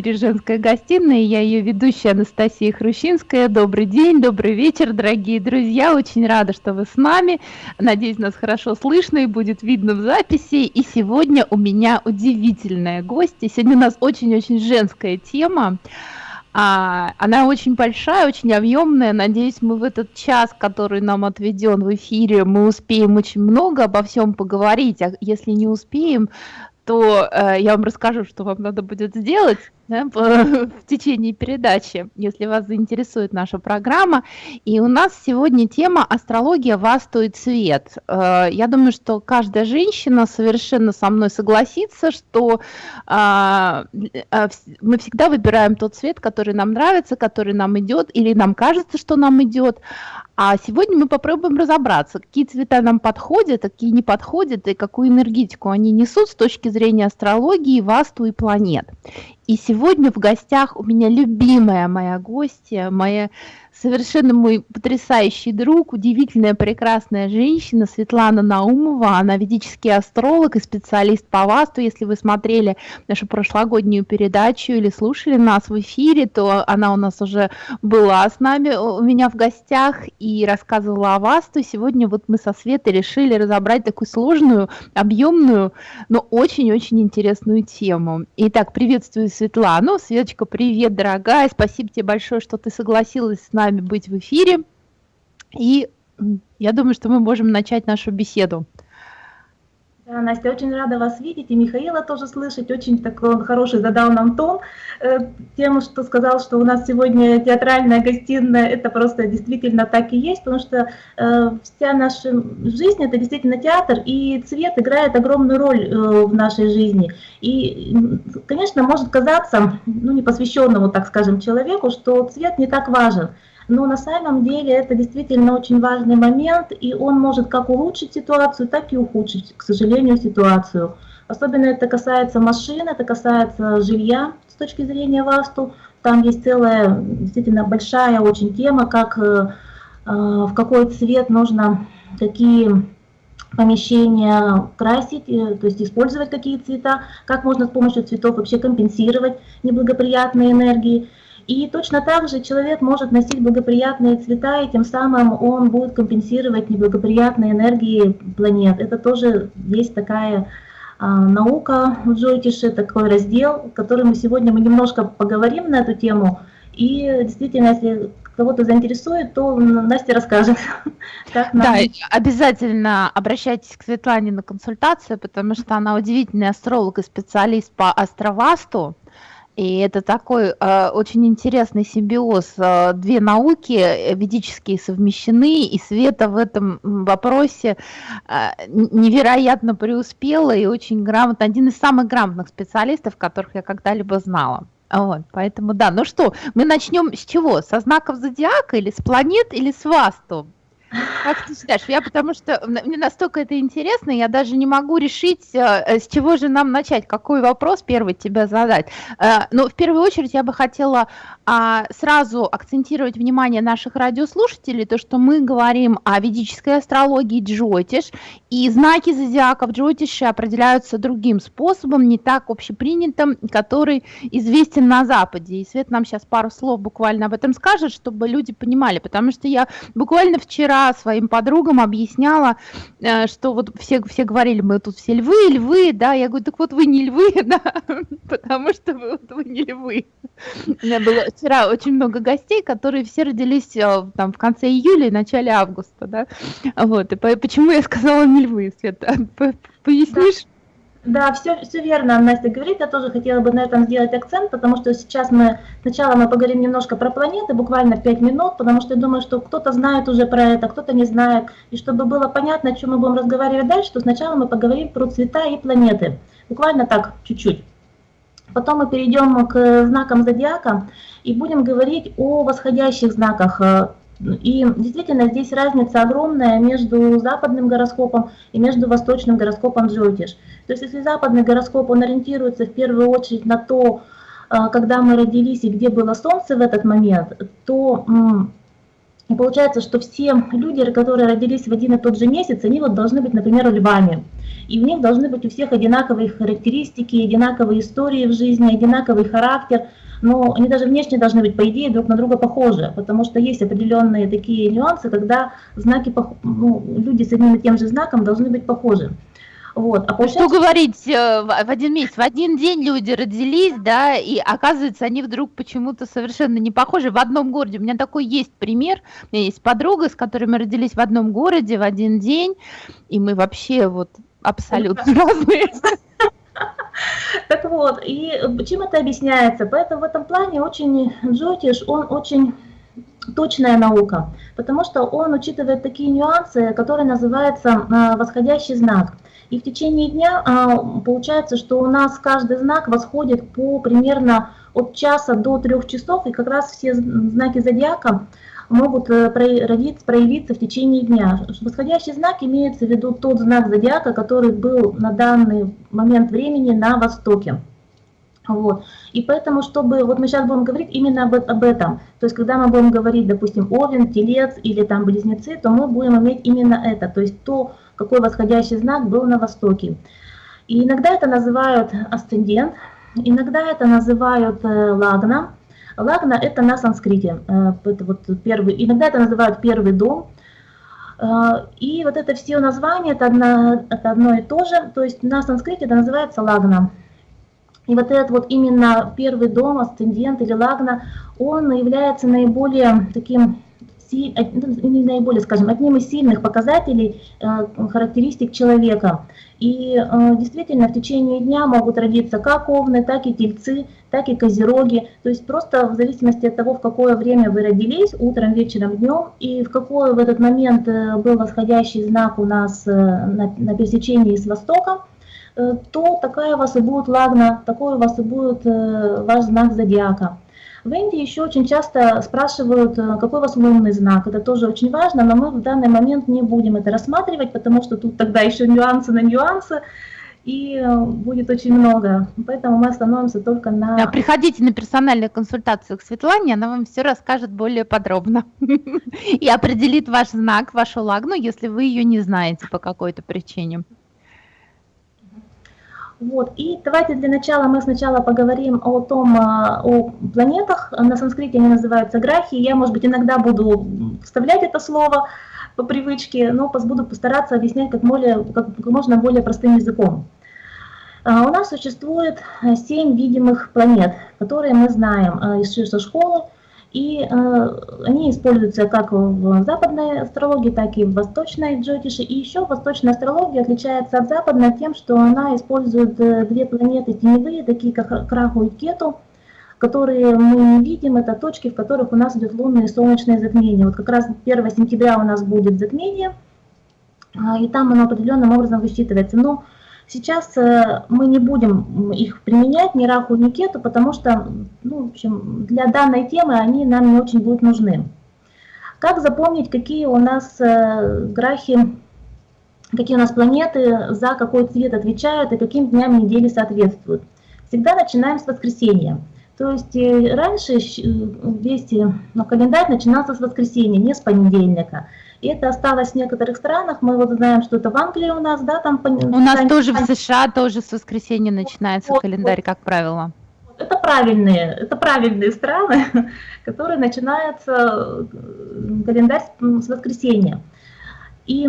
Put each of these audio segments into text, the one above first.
эфире «Женская гостиная». Я ее ведущая Анастасия Хрущинская. Добрый день, добрый вечер, дорогие друзья. Очень рада, что вы с нами. Надеюсь, нас хорошо слышно и будет видно в записи. И сегодня у меня удивительная гостья. Сегодня у нас очень-очень женская тема. А, она очень большая, очень объемная. Надеюсь, мы в этот час, который нам отведен в эфире, мы успеем очень много обо всем поговорить. А если не успеем, то э, я вам расскажу, что вам надо будет сделать да, в течение передачи, если вас заинтересует наша программа. И у нас сегодня тема «Астрология, васту и цвет». Э, я думаю, что каждая женщина совершенно со мной согласится, что э, э, мы всегда выбираем тот цвет, который нам нравится, который нам идет, или нам кажется, что нам идет. А сегодня мы попробуем разобраться, какие цвета нам подходят, какие не подходят, и какую энергетику они несут с точки зрения астрологии, васту и планет. И сегодня в гостях у меня любимая моя гостья, моя совершенно мой потрясающий друг, удивительная, прекрасная женщина Светлана Наумова. Она ведический астролог и специалист по ВАСТу. Если вы смотрели нашу прошлогоднюю передачу или слушали нас в эфире, то она у нас уже была с нами, у меня в гостях и рассказывала о ВАСТу. Сегодня вот мы со Светой решили разобрать такую сложную, объемную, но очень-очень интересную тему. Итак, приветствую Светлану. Светочка, привет, дорогая. Спасибо тебе большое, что ты согласилась с нами вами быть в эфире. И я думаю, что мы можем начать нашу беседу. Да, Настя, очень рада вас видеть, и Михаила тоже слышать, очень такой он хороший задал нам тон, э, тем, что сказал, что у нас сегодня театральная гостиная, это просто действительно так и есть, потому что э, вся наша жизнь это действительно театр, и цвет играет огромную роль э, в нашей жизни. И, конечно, может казаться, ну, непосвященному, так скажем, человеку, что цвет не так важен, но на самом деле это действительно очень важный момент, и он может как улучшить ситуацию, так и ухудшить, к сожалению, ситуацию. Особенно это касается машин, это касается жилья с точки зрения ВАСТу. Там есть целая, действительно большая очень тема, как, э, э, в какой цвет нужно, какие помещения красить, э, то есть использовать какие цвета, как можно с помощью цветов вообще компенсировать неблагоприятные энергии. И точно так же человек может носить благоприятные цвета, и тем самым он будет компенсировать неблагоприятные энергии планет. Это тоже есть такая а, наука в Джойтише, такой раздел, который мы сегодня мы немножко поговорим на эту тему. И действительно, если кого-то заинтересует, то Настя расскажет. Как нам... Да, обязательно обращайтесь к Светлане на консультацию, потому что она удивительный астролог и специалист по астровасту. И это такой э, очень интересный симбиоз. Э, две науки э, ведические совмещены, и Света в этом вопросе э, невероятно преуспела и очень грамотно, один из самых грамотных специалистов, которых я когда-либо знала. Вот, поэтому да, ну что, мы начнем с чего? Со знаков зодиака или с планет или с васту? Как ты считаешь? Я потому что мне настолько это интересно, я даже не могу решить, э, с чего же нам начать, какой вопрос первый тебе задать. Э, Но ну, в первую очередь я бы хотела а, сразу акцентировать внимание наших радиослушателей, то, что мы говорим о ведической астрологии Джотиш, и знаки зодиака в Джотише определяются другим способом, не так общепринятым, который известен на Западе. И Свет нам сейчас пару слов буквально об этом скажет, чтобы люди понимали, потому что я буквально вчера своим подругам объясняла, э, что вот все, все говорили, мы тут все львы, львы, да, я говорю, так вот вы не львы, да, потому что вы, вот, вы не львы. У меня было вчера очень много гостей, которые все родились э, там в конце июля и начале августа, да, вот, и почему я сказала не львы, Света, пояснишь? Все, все верно Настя говорит, я тоже хотела бы на этом сделать акцент, потому что сейчас мы, сначала мы поговорим немножко про планеты, буквально 5 минут, потому что я думаю, что кто-то знает уже про это, кто-то не знает, и чтобы было понятно, о чем мы будем разговаривать дальше, то сначала мы поговорим про цвета и планеты, буквально так, чуть-чуть. Потом мы перейдем к знакам зодиака и будем говорить о восходящих знаках, и действительно здесь разница огромная между западным гороскопом и между восточным гороскопом Джотиш. То есть если западный гороскоп, он ориентируется в первую очередь на то, а, когда мы родились и где было Солнце в этот момент, то получается, что все люди, которые родились в один и тот же месяц, они вот должны быть, например, львами. И у них должны быть у всех одинаковые характеристики, одинаковые истории в жизни, одинаковый характер. Но они даже внешне должны быть, по идее, друг на друга похожи, потому что есть определенные такие нюансы, когда знаки, ну, люди с одним и тем же знаком должны быть похожи. Вот. А получается... Что говорить, э, в один месяц, в один день люди родились, да, и оказывается, они вдруг почему-то совершенно не похожи в одном городе. У меня такой есть пример. У меня есть подруга, с которой мы родились в одном городе в один день, и мы вообще вот абсолютно разные. Так вот, и чем это объясняется? Поэтому в этом плане очень Джотиш, он очень точная наука, потому что он учитывает такие нюансы, которые называются а, восходящий знак. И в течение дня а, получается, что у нас каждый знак восходит по примерно от часа до трех часов, и как раз все знаки зодиака могут э, проявиться, проявиться в течение дня. Восходящий знак имеется в виду тот знак зодиака, который был на данный момент времени на востоке. Вот. И поэтому, чтобы, вот мы сейчас будем говорить именно об, об этом, то есть когда мы будем говорить, допустим, Овен, Телец или там Близнецы, то мы будем иметь именно это, то есть то, какой восходящий знак был на востоке. И иногда это называют асцендент, иногда это называют э, лагна. Лагна это на санскрите, э, это вот первый, иногда это называют первый дом. Э, и вот это все названия, это одно, и то же, то есть на санскрите это называется лагна. И вот этот вот именно первый дом, асцендент или лагна, он является наиболее таким ну, наиболее, скажем, одним из сильных показателей э, характеристик человека. И э, действительно в течение дня могут родиться как овны, так и тельцы, так и козероги. То есть просто в зависимости от того, в какое время вы родились, утром, вечером, днем, и в какой в этот момент э, был восходящий знак у нас на, на пересечении с востоком, то такая у вас и будет лагна, такой у вас и будет ваш знак зодиака. В Индии еще очень часто спрашивают, э, какой у вас лунный знак. Это тоже очень важно, но мы в данный момент не будем это рассматривать, потому что тут тогда еще нюансы на нюансы и э, будет очень много. Поэтому мы остановимся только на... Да, приходите на персональную консультацию к Светлане, она вам все расскажет более подробно и определит ваш знак, вашу лагну, если вы ее не знаете по какой-то причине. Вот. И давайте для начала мы сначала поговорим о том, а, о планетах. На санскрите они называются грахи. Я, может быть, иногда буду вставлять это слово по привычке, но буду постараться объяснять как, более, как, можно более простым языком. А, у нас существует семь видимых планет, которые мы знаем а, из школы. И э, они используются как в западной астрологии, так и в восточной джотише. И еще восточная астрология отличается от западной тем, что она использует э, две планеты теневые, такие как Краху и Кету, которые мы не видим, это точки, в которых у нас идет лунное и солнечное затмение. Вот как раз 1 сентября у нас будет затмение, и там оно определенным образом высчитывается. Но Сейчас э, мы не будем их применять, ни раху, ни кету, потому что ну, в общем, для данной темы они нам не очень будут нужны. Как запомнить, какие у нас э, грахи, какие у нас планеты за какой цвет отвечают и каким дням недели соответствуют? Всегда начинаем с воскресенья. То есть э, раньше весь ну, календарь начинался с воскресенья, не с понедельника. И это осталось в некоторых странах. Мы вот знаем, что это в Англии у нас, да, там... У нас тоже в США тоже с воскресенья начинается вот, календарь, вот. как правило. Это правильные, это правильные страны, которые начинаются э, календарь с воскресенья. И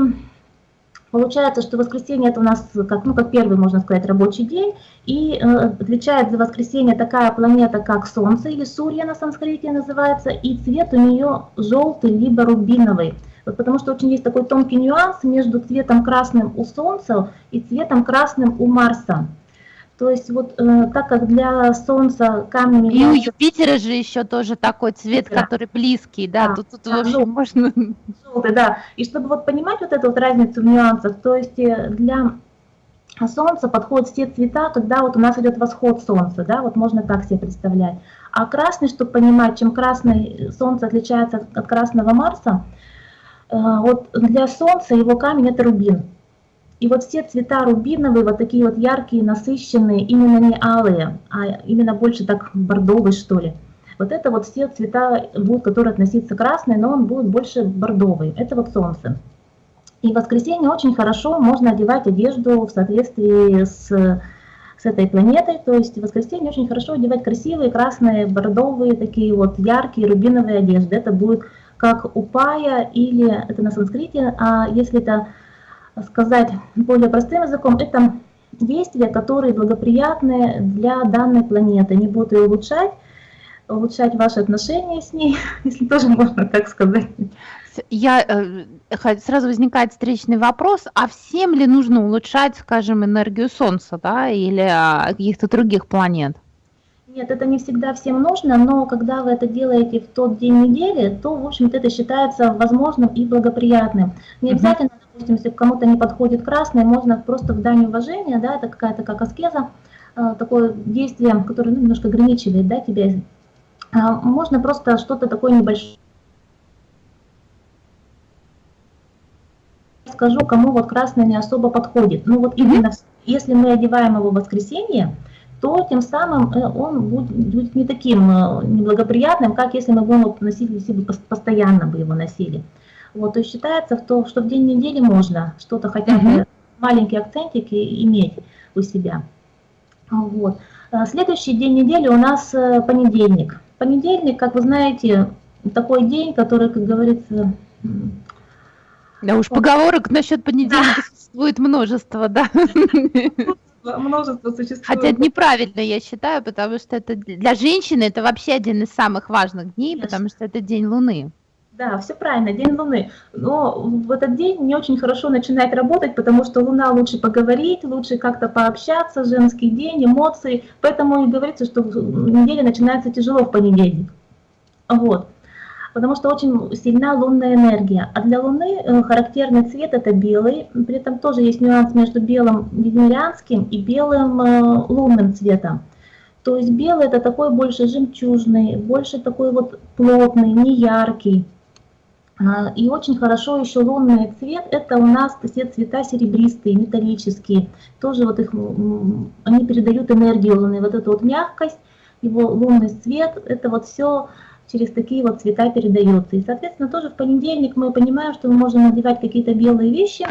Получается, что воскресенье это у нас как, ну, как первый, можно сказать, рабочий день, и э, отвечает за воскресенье такая планета, как Солнце, или Сурья на санскрите называется, и цвет у нее желтый, либо рубиновый. Вот потому что очень есть такой тонкий нюанс между цветом красным у Солнца и цветом красным у Марса. То есть вот э, так как для Солнца камни... И у Юпитера же еще тоже такой цвет, Юпитера. который близкий, да, да тут, тут да, вообще желтый, можно... Желтый, да. И чтобы вот понимать вот эту вот разницу в нюансах, то есть э, для Солнца подходят все цвета, когда вот у нас идет восход Солнца, да, вот можно так себе представлять. А красный, чтобы понимать, чем красный Солнце отличается от, от красного Марса, э, вот для Солнца его камень это рубин. И вот все цвета рубиновые, вот такие вот яркие, насыщенные, именно не алые, а именно больше так бордовые, что ли. Вот это вот все цвета будут, которые относиться красный, но он будет больше бордовый. Это вот солнце. И в воскресенье очень хорошо можно одевать одежду в соответствии с, с этой планетой. То есть в воскресенье очень хорошо одевать красивые красные, бордовые, такие вот яркие рубиновые одежды. Это будет как упая или это на санскрите, а если это сказать более простым языком, это действия, которые благоприятны для данной планеты. Они будут ее улучшать, улучшать ваши отношения с ней, если тоже можно так сказать. Я, э, сразу возникает встречный вопрос, а всем ли нужно улучшать, скажем, энергию Солнца, да, или а, каких-то других планет? Нет, это не всегда всем нужно, но когда вы это делаете в тот день недели, то, в общем-то, это считается возможным и благоприятным. Не обязательно, допустим, если кому-то не подходит красный, можно просто в дань уважения, да, это какая-то как аскеза, э, такое действие, которое ну, немножко ограничивает да, тебя. А, можно просто что-то такое небольшое скажу, кому вот красный не особо подходит. Ну вот именно если мы одеваем его в воскресенье, то тем самым э, он будет, не таким э, неблагоприятным, как если мы будем носить себе постоянно бы его носили. Вот, то есть считается, что, что в день недели можно что-то хотя бы mm маленькие акцентики иметь у себя. Вот. Э, следующий день недели у нас понедельник. Понедельник, как вы знаете, такой день, который, как говорится, да уж, поговорок насчет понедельника да. существует множество, да. Множество существует. Хотя это неправильно, я считаю, потому что это для женщины это вообще один из самых важных дней, Конечно. потому что это день Луны. Да, все правильно, день Луны. Но в этот день не очень хорошо начинать работать, потому что Луна лучше поговорить, лучше как-то пообщаться, женский день, эмоции. Поэтому и говорится, что неделя начинается тяжело в понедельник. Вот потому что очень сильна лунная энергия. А для Луны э, характерный цвет это белый, при этом тоже есть нюанс между белым венерианским и белым э, лунным цветом. То есть белый это такой больше жемчужный, больше такой вот плотный, не яркий. А, и очень хорошо еще лунный цвет, это у нас все цвета серебристые, металлические. Тоже вот их, они передают энергию Луны, вот эту вот мягкость, его лунный цвет, это вот все через такие вот цвета передается. И, соответственно, тоже в понедельник мы понимаем, что мы можем надевать какие-то белые вещи,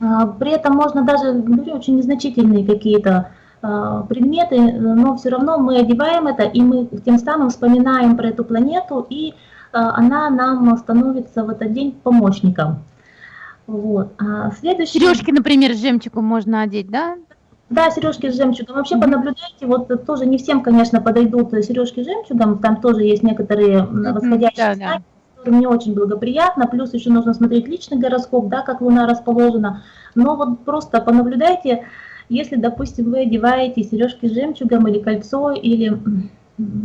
а, при этом можно даже, говорю, очень незначительные какие-то а, предметы, но все равно мы одеваем это, и мы тем самым вспоминаем про эту планету, и а, она нам становится в этот день помощником. Вот. А следующий... Сережки, например, с жемчугом можно одеть, да? Да, сережки с жемчугом. Вообще понаблюдайте, вот тоже не всем, конечно, подойдут сережки с жемчугом, там тоже есть некоторые восходящие знаки, да, которым не очень благоприятно, плюс еще нужно смотреть личный гороскоп, да, как Луна расположена. Но вот просто понаблюдайте, если, допустим, вы одеваете сережки с жемчугом или кольцо, или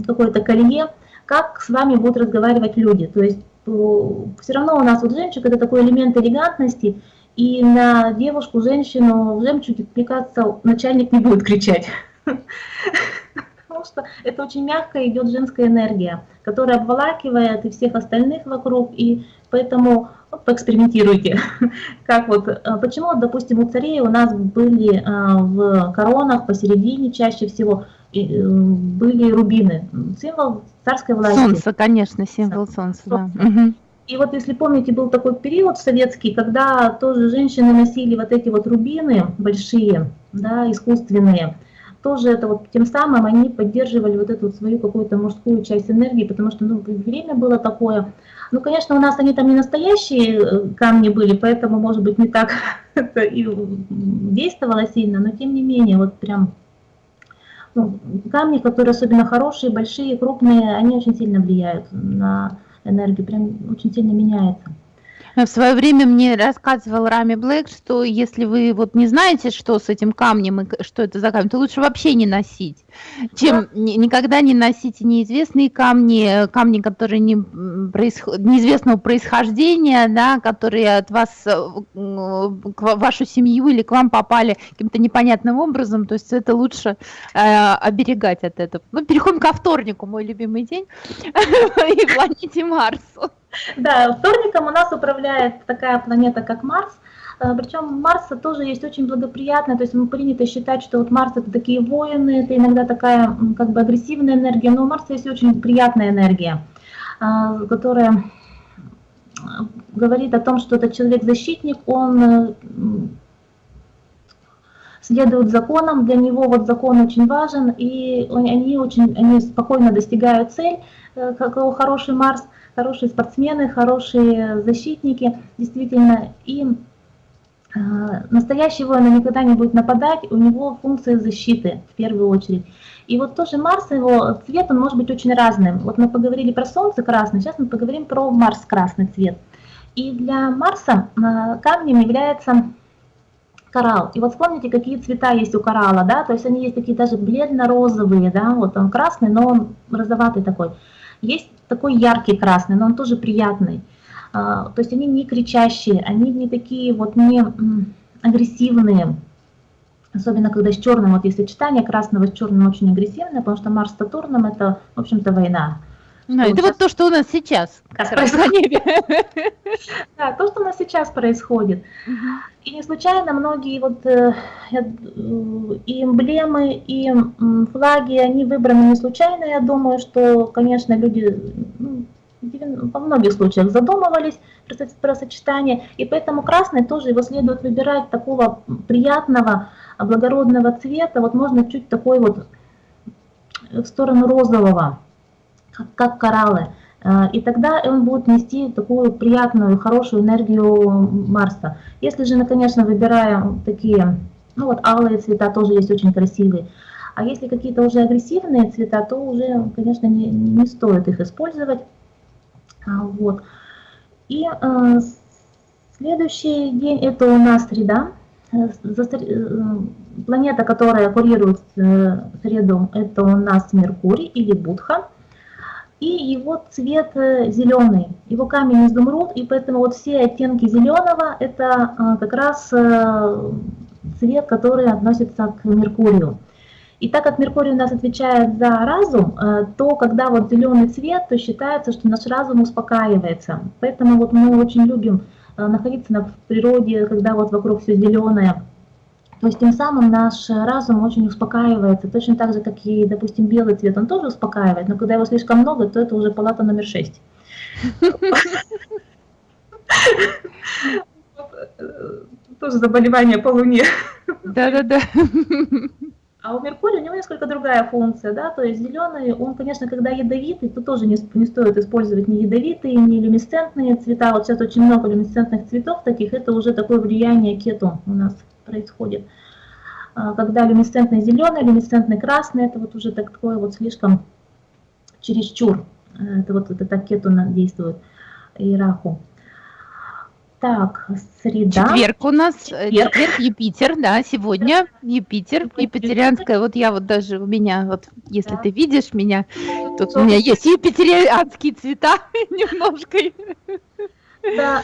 какое-то колье, как с вами будут разговаривать люди. То есть все равно у нас вот жемчуг это такой элемент элегантности, и на девушку, женщину в жемчуге, мне кажется, начальник не будет кричать. Потому что это очень мягко идет женская энергия, которая обволакивает и всех остальных вокруг, и поэтому ну, поэкспериментируйте. Как вот, а, почему, допустим, у царей у нас были а, в коронах посередине чаще всего э, были рубины, символ царской власти. Солнце, конечно, символ солнца, да. И вот если помните, был такой период советский, когда тоже женщины носили вот эти вот рубины большие, да, искусственные. Тоже это вот тем самым они поддерживали вот эту вот свою какую-то мужскую часть энергии, потому что ну, время было такое. Ну, конечно, у нас они там не настоящие э, камни были, поэтому, может быть, не так это и действовало сильно, но тем не менее, вот прям ну, камни, которые особенно хорошие, большие, крупные, они очень сильно влияют на энергия прям очень сильно меняется. В свое время мне рассказывал Рами Блэк, что если вы вот не знаете, что с этим камнем и что это за камень, то лучше вообще не носить, чем да. никогда не носите неизвестные камни, камни, которые не происход... неизвестного происхождения, да, которые от вас, э, к вашу семью или к вам попали каким-то непонятным образом, то есть это лучше э, оберегать от этого. Ну, переходим ко вторнику, мой любимый день, и планете Марсу. Да, вторником у нас управляет такая планета, как Марс. Э, Причем Марса тоже есть очень благоприятная, то есть мы принято считать, что вот Марс это такие воины, это иногда такая как бы агрессивная энергия, но у Марса есть очень приятная энергия, э, которая говорит о том, что этот человек-защитник, он следуют законам, для него вот закон очень важен, и они очень они спокойно достигают цель, э, как хороший Марс, хорошие спортсмены, хорошие защитники, действительно, и э, настоящий воин никогда не будет нападать, у него функция защиты в первую очередь. И вот тоже Марс, его цвет, он может быть очень разным. Вот мы поговорили про Солнце красный, сейчас мы поговорим про Марс красный цвет. И для Марса э, камнем является коралл. И вот вспомните, какие цвета есть у коралла, да, то есть они есть такие даже бледно-розовые, да, вот он красный, но он розоватый такой. Есть такой яркий красный, но он тоже приятный. А, то есть они не кричащие, они не такие вот не агрессивные, особенно когда с черным, вот если читание красного с черным очень агрессивное, потому что Марс с Сатурном это, в общем-то, война. Ну, это вот то, что у нас сейчас как раз на небе. Да, то, что у нас сейчас происходит. И не случайно многие вот э, э, и эмблемы, и флаги, они выбраны не случайно. Я думаю, что, конечно, люди ну, во многих случаях задумывались про сочетание, и поэтому красный тоже его следует выбирать такого приятного, благородного цвета, вот можно чуть такой вот в сторону розового как, кораллы. Э, и тогда он будет нести такую приятную, хорошую энергию Марса. Если же, конечно, выбираем такие, ну вот алые цвета тоже есть очень красивые. А если какие-то уже агрессивные цвета, то уже, конечно, не, не стоит их использовать. А, вот. И э, следующий день это у нас среда. Э, э, планета, которая курирует среду, это у нас Меркурий или Будха и его цвет э, зеленый, его камень изумруд, и поэтому вот все оттенки зеленого это э, как раз э, цвет, который относится к Меркурию. И так как Меркурий у нас отвечает за разум, то когда вот зеленый цвет, то считается, что наш разум успокаивается. Поэтому вот мы очень любим находиться в природе, когда вот вокруг все зеленое, то есть тем самым наш разум очень успокаивается, точно так же, как и, допустим, белый цвет, он тоже успокаивает, но когда его слишком много, то это уже палата номер 6. Тоже заболевание по Луне. Да-да-да. А у Меркурия у него несколько другая функция, да, то есть зеленый, он, конечно, когда ядовитый, то тоже не, не стоит использовать ни ядовитые, ни люмисцентные цвета. Вот сейчас очень много люмисцентных цветов таких, это уже такое влияние кету у нас происходит. А, когда люминесцентный зеленый, люминесцентный красный, это вот уже такое вот слишком чересчур. Э, это вот это так кету действует, иерарху. Так, среда. Четверг у нас, э, четверг, четверг Юпитер, да, сегодня Юпитер, Юпитерианская, вот я вот даже у меня, вот если да. ты видишь меня, тут у меня есть юпитерианские цвета немножко. Да,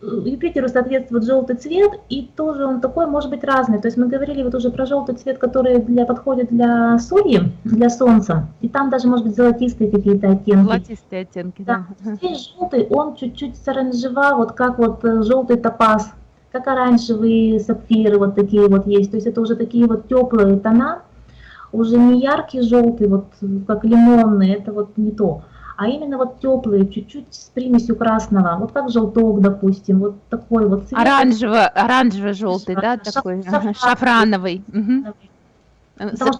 Юпитеру соответствует желтый цвет, и тоже он такой может быть разный. То есть мы говорили вот уже про желтый цвет, который для, подходит для Сурьи, для Солнца, и там даже может быть золотистые какие-то оттенки. Золотистые оттенки, да. да. Здесь желтый, он чуть-чуть с оранжева, вот как вот э, желтый топаз, как оранжевые сапфиры вот такие вот есть. То есть это уже такие вот теплые тона, уже не яркий желтый, вот как лимонный, это вот не то а именно вот теплые, чуть-чуть с примесью красного, вот как желток, допустим, вот такой вот цвет. Оранжево, оранжево-желтый, да, такой, шафран. шафрановый. Угу.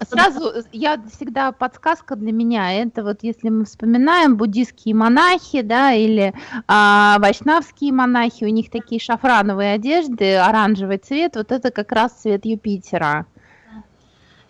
Сразу я всегда подсказка для меня, это вот если мы вспоминаем буддийские монахи, да, или а, вайшнавские монахи, у них такие шафрановые одежды, оранжевый цвет, вот это как раз цвет Юпитера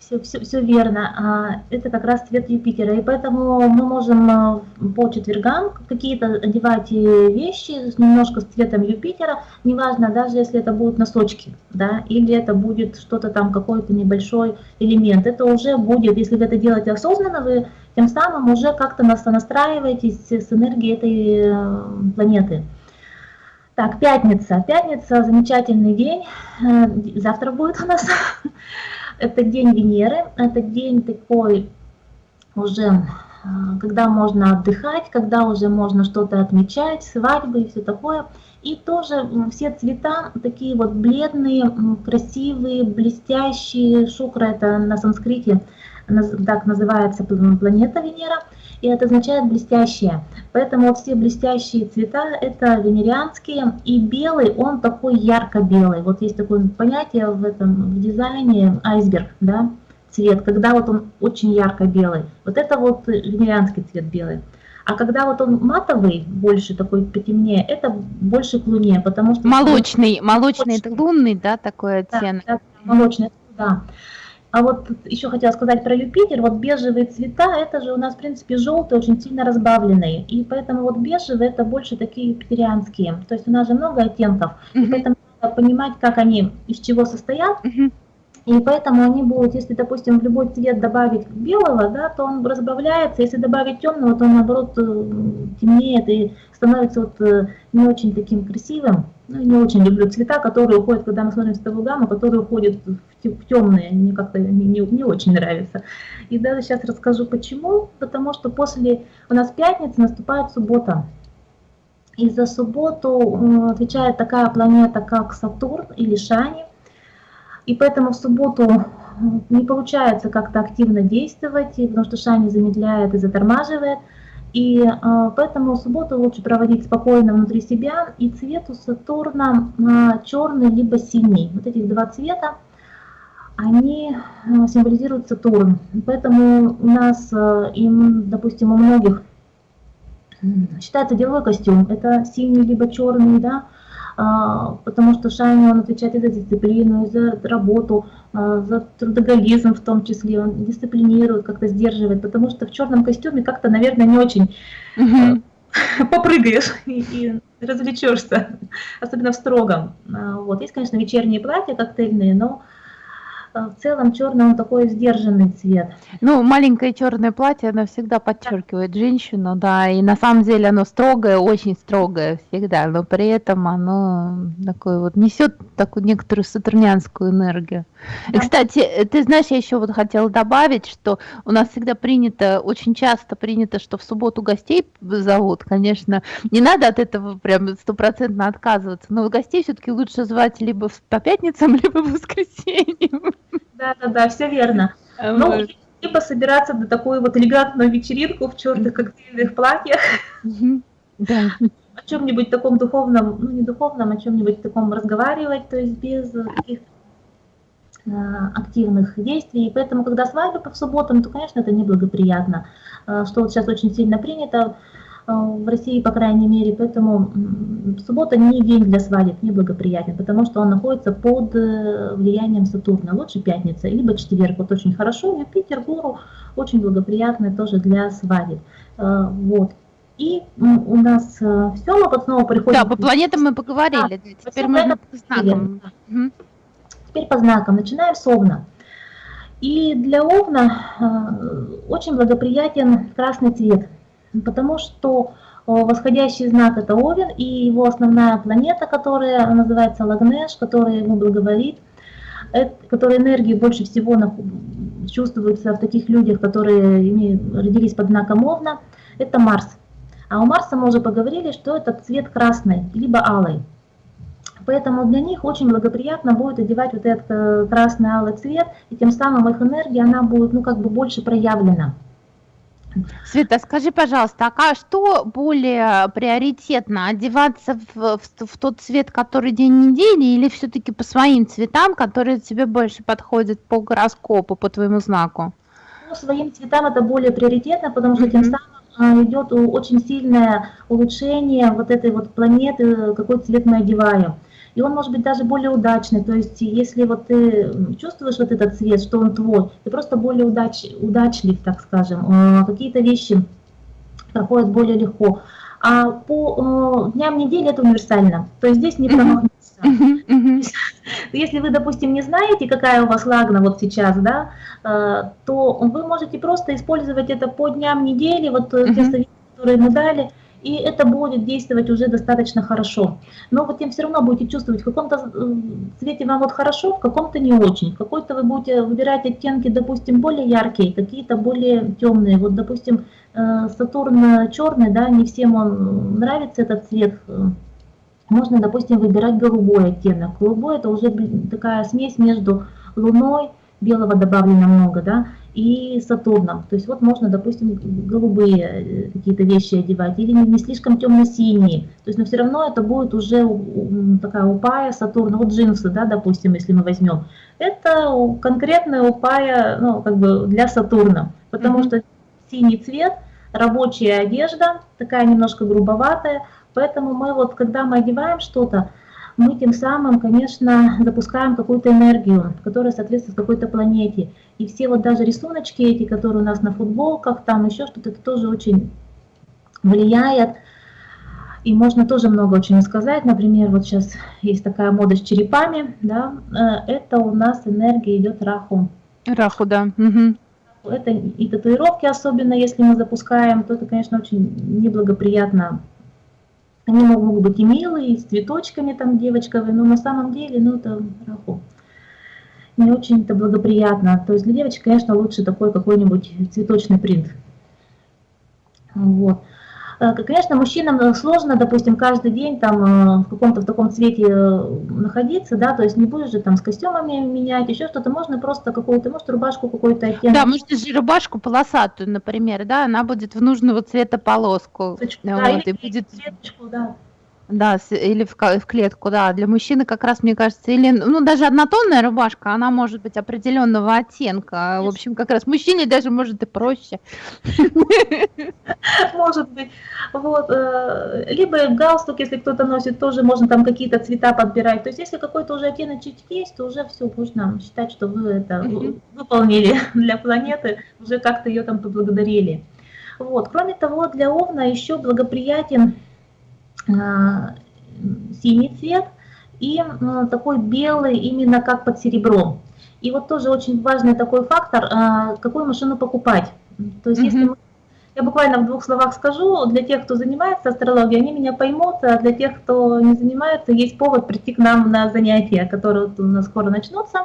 все, все, все верно. А, это как раз цвет Юпитера. И поэтому мы можем а, по четвергам какие-то одевать вещи немножко с цветом Юпитера. Неважно, даже если это будут носочки, да, или это будет что-то там, какой-то небольшой элемент. Это уже будет, если вы это делаете осознанно, вы тем самым уже как-то настраиваетесь с энергией этой э, планеты. Так, пятница. Пятница, замечательный день. Э, завтра будет у нас. Это день Венеры, это день такой уже когда можно отдыхать, когда уже можно что-то отмечать, свадьбы и все такое. И тоже все цвета такие вот бледные, красивые, блестящие. Шукра это на санскрите так называется планета Венера, и это означает блестящие. Поэтому все блестящие цвета это венерианские, и белый он такой ярко-белый. Вот есть такое понятие в этом в дизайне айсберг, да, цвет, когда вот он очень ярко-белый. Вот это вот венерианский цвет белый. А когда вот он матовый, больше такой потемнее, это больше к луне, потому что... Молочный, молочный, это лунный, да, такой оттенок? Да, да молочный, да. А вот еще хотела сказать про Юпитер, вот бежевые цвета, это же у нас, в принципе, желтые, очень сильно разбавленные, и поэтому вот бежевые это больше такие юпитерианские, то есть у нас же много оттенков, mm -hmm. и поэтому надо понимать, как они, из чего состоят, mm -hmm. И поэтому они будут, если, допустим, в любой цвет добавить белого, да, то он разбавляется, если добавить темного, то он, наоборот, э, темнеет и становится вот э, не очень таким красивым. Ну, не очень люблю цвета, которые уходят, когда мы смотрим цветовую гамму, которые уходят в темные, мне как-то не, не, не очень нравится. И даже сейчас расскажу почему. Потому что после, у нас пятница, наступает суббота. И за субботу э, отвечает такая планета, как Сатурн или Шани – и поэтому в субботу не получается как-то активно действовать, потому что Шани замедляет и затормаживает. И э, поэтому субботу лучше проводить спокойно внутри себя. И цвет у Сатурна э, черный либо синий. Вот этих два цвета, они э, символизируют Сатурн. Поэтому у нас, э, им, допустим, у многих считается деловой костюм. Это синий либо черный, да, потому что Шайни, он отвечает и за дисциплину, и за работу, а, за трудоголизм в том числе, он дисциплинирует, как-то сдерживает, потому что в черном костюме как-то, наверное, не очень угу. попрыгаешь и, и развлечешься, особенно в строгом. Вот. Есть, конечно, вечерние платья коктейльные, но а в целом черный он такой сдержанный цвет. Ну, маленькое черное платье, оно всегда подчеркивает женщину, да, и на самом деле оно строгое, очень строгое всегда, но при этом оно такое вот несет такую некоторую сатурнянскую энергию. Да. И, кстати, ты знаешь, я еще вот хотела добавить, что у нас всегда принято, очень часто принято, что в субботу гостей зовут, конечно, не надо от этого прям стопроцентно отказываться, но гостей все-таки лучше звать либо по пятницам, либо в воскресенье. Да, да, да, все верно. А ну, либо собираться на такую вот элегантную вечеринку в черных коктейльных платьях. Да. О чем-нибудь таком духовном, ну не духовном, о чем-нибудь таком разговаривать, то есть без каких э, активных действий. И поэтому, когда свадьба по субботам, то, конечно, это неблагоприятно. Э, что вот сейчас очень сильно принято, в России, по крайней мере, поэтому суббота не день для свадеб, не благоприятен, потому что он находится под э, влиянием Сатурна. Лучше пятница, либо четверг, вот очень хорошо, Юпитер, Гуру очень благоприятный тоже для свадеб. Э, вот. И у нас все, мы вот снова приходим... Да, по планетам мы поговорили, да, теперь мы по знакам. Угу. Теперь по знакам. Начинаем с Овна. И для Овна очень благоприятен красный цвет потому что э, восходящий знак это Овен, и его основная планета, которая называется Лагнеш, которая ему благоволит, которая энергии больше всего чувствуется в таких людях, которые родились под знаком Овна, это Марс. А у Марса мы уже поговорили, что это цвет красный, либо алый. Поэтому для них очень благоприятно будет одевать вот этот э, красный алый цвет, и тем самым их энергия, она будет ну, как бы больше проявлена. Света, скажи, пожалуйста, а что более приоритетно, одеваться в, в, в тот цвет, который день недели, или все-таки по своим цветам, которые тебе больше подходят по гороскопу, по твоему знаку? Ну, своим цветам это более приоритетно, потому что mm -hmm. тем самым а, идет очень сильное улучшение вот этой вот планеты, какой цвет мы одеваем и он может быть даже более удачный. То есть если вот ты чувствуешь вот этот цвет, что он твой, ты просто более удач, удачлив, так скажем, а, какие-то вещи проходят более легко. А по дням недели это универсально, то есть здесь не промахнуться. Если вы, допустим, не знаете, какая у вас лагна вот сейчас, да, а, то вы можете просто использовать это по дням недели, вот те советы, которые мы дали, и это будет действовать уже достаточно хорошо. Но вот тем все равно будете чувствовать, в каком-то э, цвете вам вот хорошо, в каком-то не очень. В какой-то вы будете выбирать оттенки, допустим, более яркие, какие-то более темные. Вот, допустим, э, Сатурн черный, да, не всем он нравится этот цвет. Можно, допустим, выбирать голубой оттенок. Голубой это уже такая смесь между Луной, белого добавлено много, да, и Сатурном. То есть вот можно, допустим, голубые э, какие-то вещи одевать, или не слишком темно-синие. То есть, но все равно это будет уже такая упая Сатурна, вот джинсы, да, допустим, если мы возьмем. Это конкретная упая, ну, как бы для Сатурна, потому mm -hmm. что синий цвет, рабочая одежда, такая немножко грубоватая, поэтому мы вот, когда мы одеваем что-то, мы тем самым, конечно, запускаем какую-то энергию, которая соответствует какой-то планете. И все вот даже рисуночки эти, которые у нас на футболках, там еще что-то, это тоже очень влияет. И можно тоже много очень сказать. Например, вот сейчас есть такая мода с черепами, да, э, это у нас энергия идет раху. Раху, да. Угу. Это и татуировки, особенно если мы запускаем, то это, конечно, очень неблагоприятно они могут быть и милые, и с цветочками там девочковые, но на самом деле, ну, это раху. Не очень-то благоприятно. То есть для девочек, конечно, лучше такой какой-нибудь цветочный принт. Вот. Э, конечно, мужчинам сложно, допустим, каждый день там э, в каком-то в таком цвете э, находиться, да, то есть не будешь же там с костюмами менять, еще что-то, можно просто какую-то, может, рубашку какую-то оттенок. Да, может, же рубашку полосатую, например, да, она будет в нужного цвета полоску. Да, вот, и будет... Цветочку, да. Да, или в, в клетку, да. Для мужчины как раз, мне кажется, или, ну, даже однотонная рубашка, она может быть определенного оттенка. В общем, как раз мужчине даже может и проще. Может быть. Вот. Э, либо галстук, если кто-то носит, тоже можно там какие-то цвета подбирать. То есть, если какой-то уже оттеночек есть, то уже все, можно считать, что вы это выполнили для планеты, уже как-то ее там поблагодарили. Вот. Кроме того, для Овна еще благоприятен синий цвет и э, такой белый именно как под серебром. И вот тоже очень важный такой фактор, э, какую машину покупать. То есть mm -hmm. если мы, я буквально в двух словах скажу, для тех, кто занимается астрологией, они меня поймут, а для тех, кто не занимается, есть повод прийти к нам на занятия, которые у нас скоро начнутся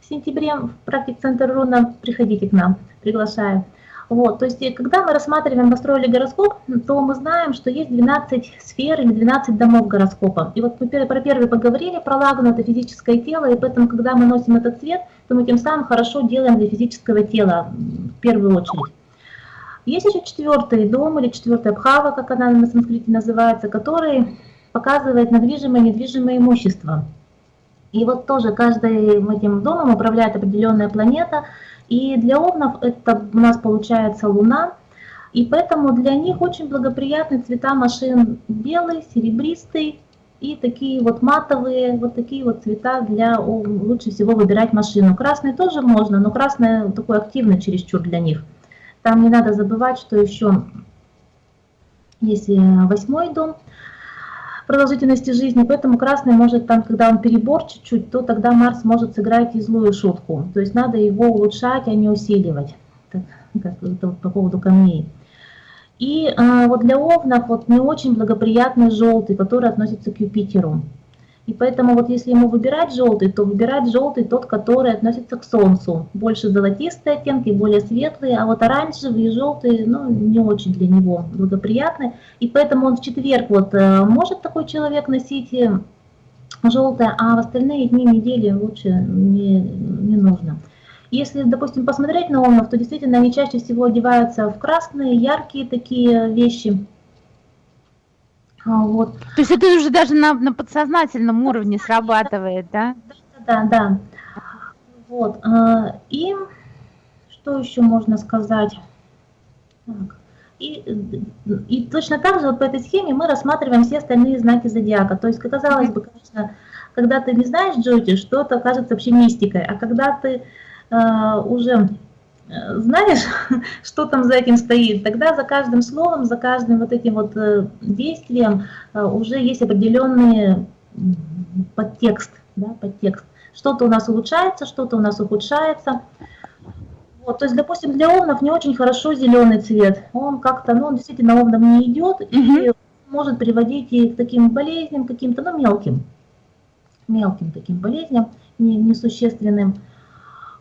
в сентябре в практик-центр Руна. Приходите к нам, приглашаю. Вот, то есть, когда мы рассматриваем астрологию гороскоп, то мы знаем, что есть 12 сфер или 12 домов гороскопа. И вот мы про первый поговорили, про лагну, это физическое тело, и поэтому, когда мы носим этот цвет, то мы тем самым хорошо делаем для физического тела в первую очередь. Есть еще четвертый дом или четвертая бхава, как она на санскрите называется, который показывает недвижимое и недвижимое имущество. И вот тоже каждым этим домом управляет определенная планета – и для овнов это у нас получается луна, и поэтому для них очень благоприятны цвета машин белый, серебристый и такие вот матовые, вот такие вот цвета для лучше всего выбирать машину. Красный тоже можно, но красный такой активный чересчур для них. Там не надо забывать, что еще есть восьмой дом, продолжительности жизни, поэтому красный может там, когда он перебор чуть-чуть, то тогда Марс может сыграть и злую шутку. То есть надо его улучшать, а не усиливать. Так, как, по поводу камней. И а, вот для овнов вот не очень благоприятный желтый, который относится к Юпитеру. И поэтому вот если ему выбирать желтый, то выбирать желтый тот, который относится к Солнцу. Больше золотистые оттенки, более светлые, а вот оранжевый и желтый, ну, не очень для него благоприятны. И поэтому он в четверг вот э, может такой человек носить э, желтое, а в остальные дни недели лучше не, не нужно. Если, допустим, посмотреть на омнов, то действительно они чаще всего одеваются в красные, яркие такие вещи, вот. То есть это уже даже на, на подсознательном уровне срабатывает, да? Да, да, да. Вот. А, и что еще можно сказать? Так. И, и точно так же вот по этой схеме мы рассматриваем все остальные знаки зодиака. То есть, казалось бы, конечно, когда ты не знаешь Джоти, что-то кажется вообще мистикой, а когда ты э, уже знаешь, что там за этим стоит, тогда за каждым словом, за каждым вот этим вот э, действием э, уже есть определенный подтекст, да, подтекст. Что-то у нас улучшается, что-то у нас ухудшается. Вот, то есть, допустим, для овнов не очень хорошо зеленый цвет. Он как-то, ну, он действительно овнам не идет угу. и может приводить и к таким болезням каким-то, ну, мелким. Мелким таким болезням, не, несущественным.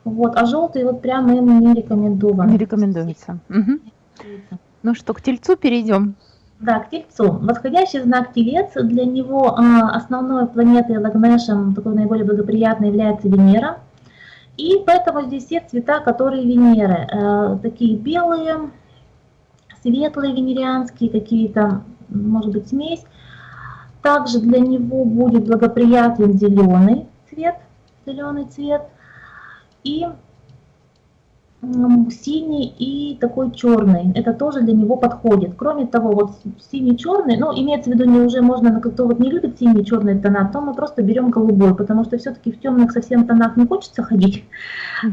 Вот, а желтый вот прямо им не рекомендован. Не рекомендуется. Угу. Ну что, к тельцу перейдем. Да, к Тельцу. Восходящий знак Телец, для него а, основной планетой Лагнешем, такой наиболее благоприятной, является Венера. И поэтому здесь все цвета, которые Венеры. Э, такие белые, светлые венерианские, какие-то, может быть, смесь. Также для него будет благоприятен зеленый цвет, зеленый цвет. И синий и такой черный. Это тоже для него подходит. Кроме того, вот синий-черный, ну, имеется в виду, не уже можно, кто вот не любит синий черный тона, то мы просто берем голубой, потому что все-таки в темных совсем тонах не хочется ходить.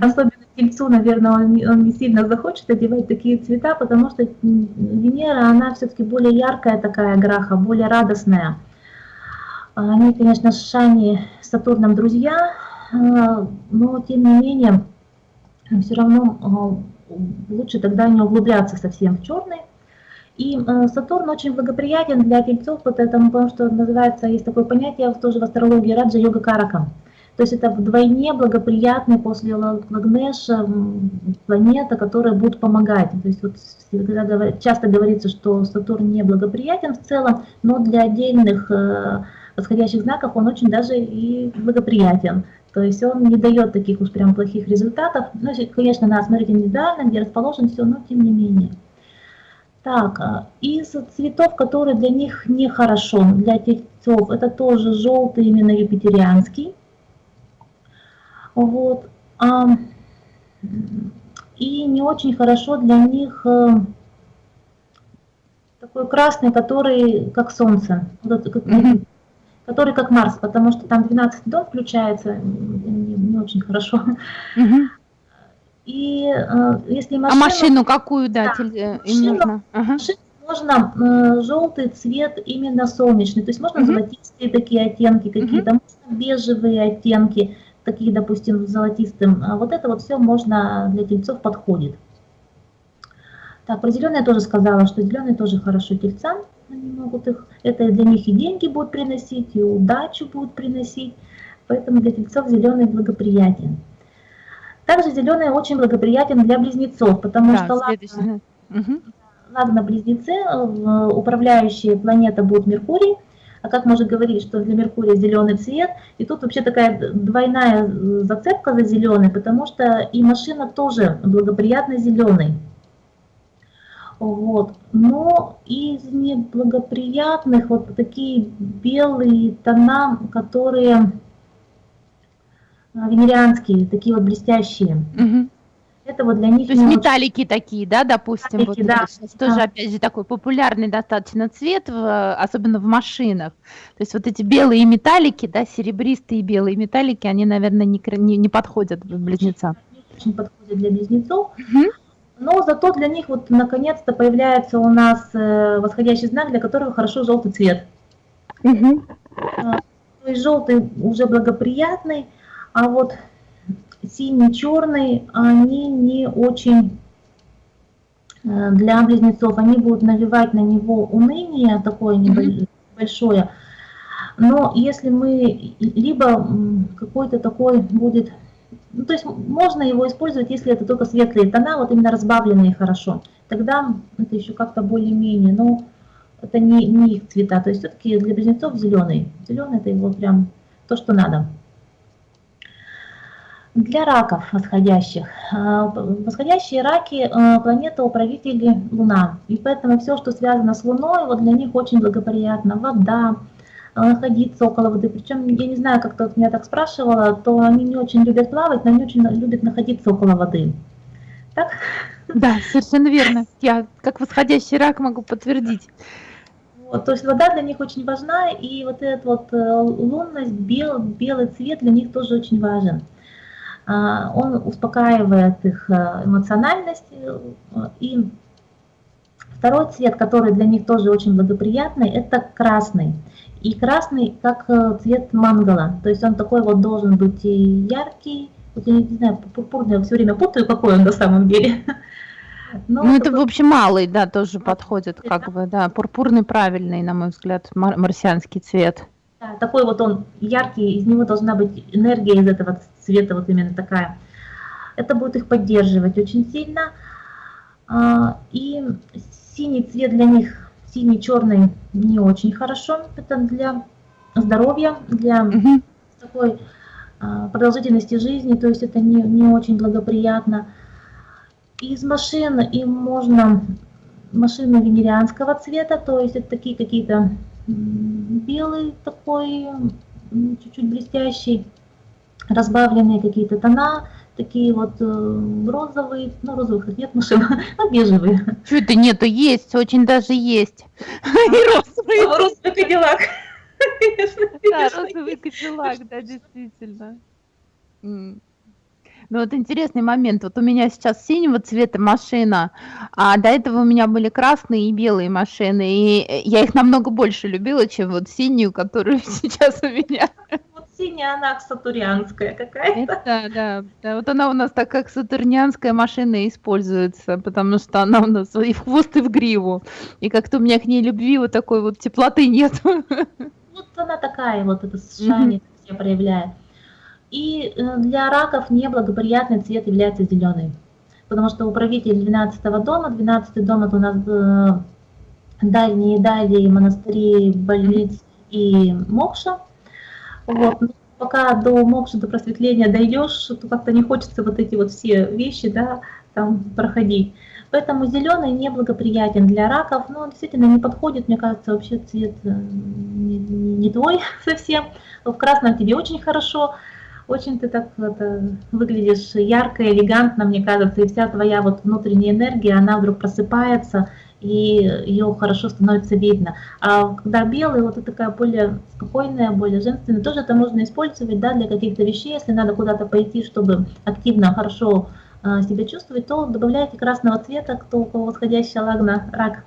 Особенно тельцу, наверное, он, он не сильно захочет одевать такие цвета, потому что Венера, она все-таки более яркая такая граха, более радостная. Они, конечно, с Шани, с Сатурном друзья, а, но тем не менее все равно а, лучше тогда не углубляться совсем в черный. И э, Сатурн очень благоприятен для тельцов, потому, потому что называется, есть такое понятие тоже в астрологии Раджа Йога Карака. То есть это вдвойне благоприятный после Лагнеша планета, которая будет помогать. То есть вот часто говорится, что Сатурн не благоприятен в целом, но для отдельных э, восходящих знаков он очень даже и благоприятен. То есть он не дает таких уж прям плохих результатов. Ну, конечно, надо смотреть индивидуально, где расположен все, но тем не менее. Так, а, из цветов, которые для них нехорошо, для тельцов, это тоже желтый, именно юпитерианский. Вот. А, и не очень хорошо для них э, такой красный, который как солнце. Вот, как, mm -hmm который как Марс, потому что там 12 дом включается, не, не очень хорошо. Угу. И э, если машину... А машину какую, да, да э, машину, можно? Ага. Машину можно э, желтый цвет именно солнечный, то есть можно угу. золотистые такие оттенки какие-то, угу. можно бежевые оттенки, такие, допустим, золотистым. А вот это вот все можно для тельцов подходит. Так, про зеленый я тоже сказала, что зеленый тоже хорошо тельцам они могут их, это для них и деньги будут приносить, и удачу будут приносить, поэтому для тельцов зеленый благоприятен. Также зеленый очень благоприятен для близнецов, потому да, что ладно, угу. ладно близнецы, управляющая планета будет Меркурий, а как можно говорить, что для Меркурия зеленый цвет, и тут вообще такая двойная зацепка за зеленый, потому что и машина тоже благоприятно зеленый. Вот. Но из неблагоприятных вот такие белые тона, которые а, венерианские, такие вот блестящие. Угу. Это вот для них... То есть металлики такие, да, допустим? Металлики, вот, да. Сейчас да. тоже, опять же, такой популярный достаточно цвет, в, особенно в машинах. То есть вот эти белые металлики, да, серебристые белые металлики, они, наверное, не, не, не подходят близнецам. Не очень подходят для близнецов. Угу. Но зато для них вот наконец-то появляется у нас э, восходящий знак, для которого хорошо желтый цвет. Угу. То есть желтый уже благоприятный, а вот синий, черный, они не очень э, для близнецов, они будут навевать на него уныние такое небольшое. Но если мы, либо какой-то такой будет ну, то есть можно его использовать, если это только светлые тона, вот именно разбавленные хорошо. Тогда это еще как-то более-менее, но это не, не их цвета. То есть все-таки для близнецов зеленый. Зеленый это его прям то, что надо. Для раков восходящих. А, восходящие раки а, планета управители Луна. И поэтому все, что связано с Луной, вот для них очень благоприятно. Вода, находиться около воды. Причем, я не знаю, как-то вот меня так спрашивала, то они не очень любят плавать, но они очень любят находиться около воды. Так? Да, совершенно верно. Я как восходящий рак могу подтвердить. Вот, то есть вода для них очень важна, и вот эта вот э, лунность, бел, белый цвет для них тоже очень важен. А, он успокаивает их э, эмоциональность. Э, и второй цвет, который для них тоже очень благоприятный, это красный. И красный как э, цвет мангала, то есть он такой вот должен быть и яркий, Вот я не знаю, пурпурный я все время путаю, какой он на самом деле. Но ну, это, в общем, малый, да, тоже подходит, как бы, да, пурпурный правильный, на мой взгляд, мар марсианский цвет. Да, такой вот он яркий, из него должна быть энергия из этого цвета, вот именно такая. Это будет их поддерживать очень сильно. А, и синий цвет для них, синий, черный, не очень хорошо. Это для здоровья, для угу. такой а, продолжительности жизни, то есть это не, не очень благоприятно. Из машин им можно машины венерианского цвета, то есть это такие какие-то белый такой, чуть-чуть блестящий, разбавленные какие-то тона, такие вот э, розовые, ну розовых нет машин, а бежевые. Что это нету, есть, очень даже есть. И розовый. Розовый кадиллак. Да, розовый кадиллак, да, действительно. Ну вот интересный момент. Вот у меня сейчас синего цвета машина, а до этого у меня были красные и белые машины, и я их намного больше любила, чем вот синюю, которую сейчас у меня. Синяя, она сатурнианская какая-то. Да, да, да. Вот она у нас так как сатурнианская машина используется, потому что она у нас и в хвост, и в гриву. И как-то у меня к ней любви вот такой вот теплоты нет. Вот она такая вот, это шайни mm -hmm. проявляет. И э, для раков неблагоприятный цвет является зеленый, потому что управитель 12 дома, 12 дом это у нас э, дальние дали монастыри, больницы и мокша. Вот. Но пока до мокша, до просветления дойдешь, то как-то не хочется вот эти вот все вещи да, там проходить. Поэтому зеленый неблагоприятен для раков, но действительно не подходит, мне кажется, вообще цвет э, не, не твой совсем. В красном тебе очень хорошо, очень ты так это, выглядишь ярко, элегантно, мне кажется, и вся твоя вот внутренняя энергия, она вдруг просыпается, и ее хорошо становится видно. А когда белый, вот это такая более спокойная, более женственная, тоже это можно использовать да, для каких-то вещей, если надо куда-то пойти, чтобы активно, хорошо э, себя чувствовать, то добавляйте красного цвета, кто у кого восходящая лагна, рак.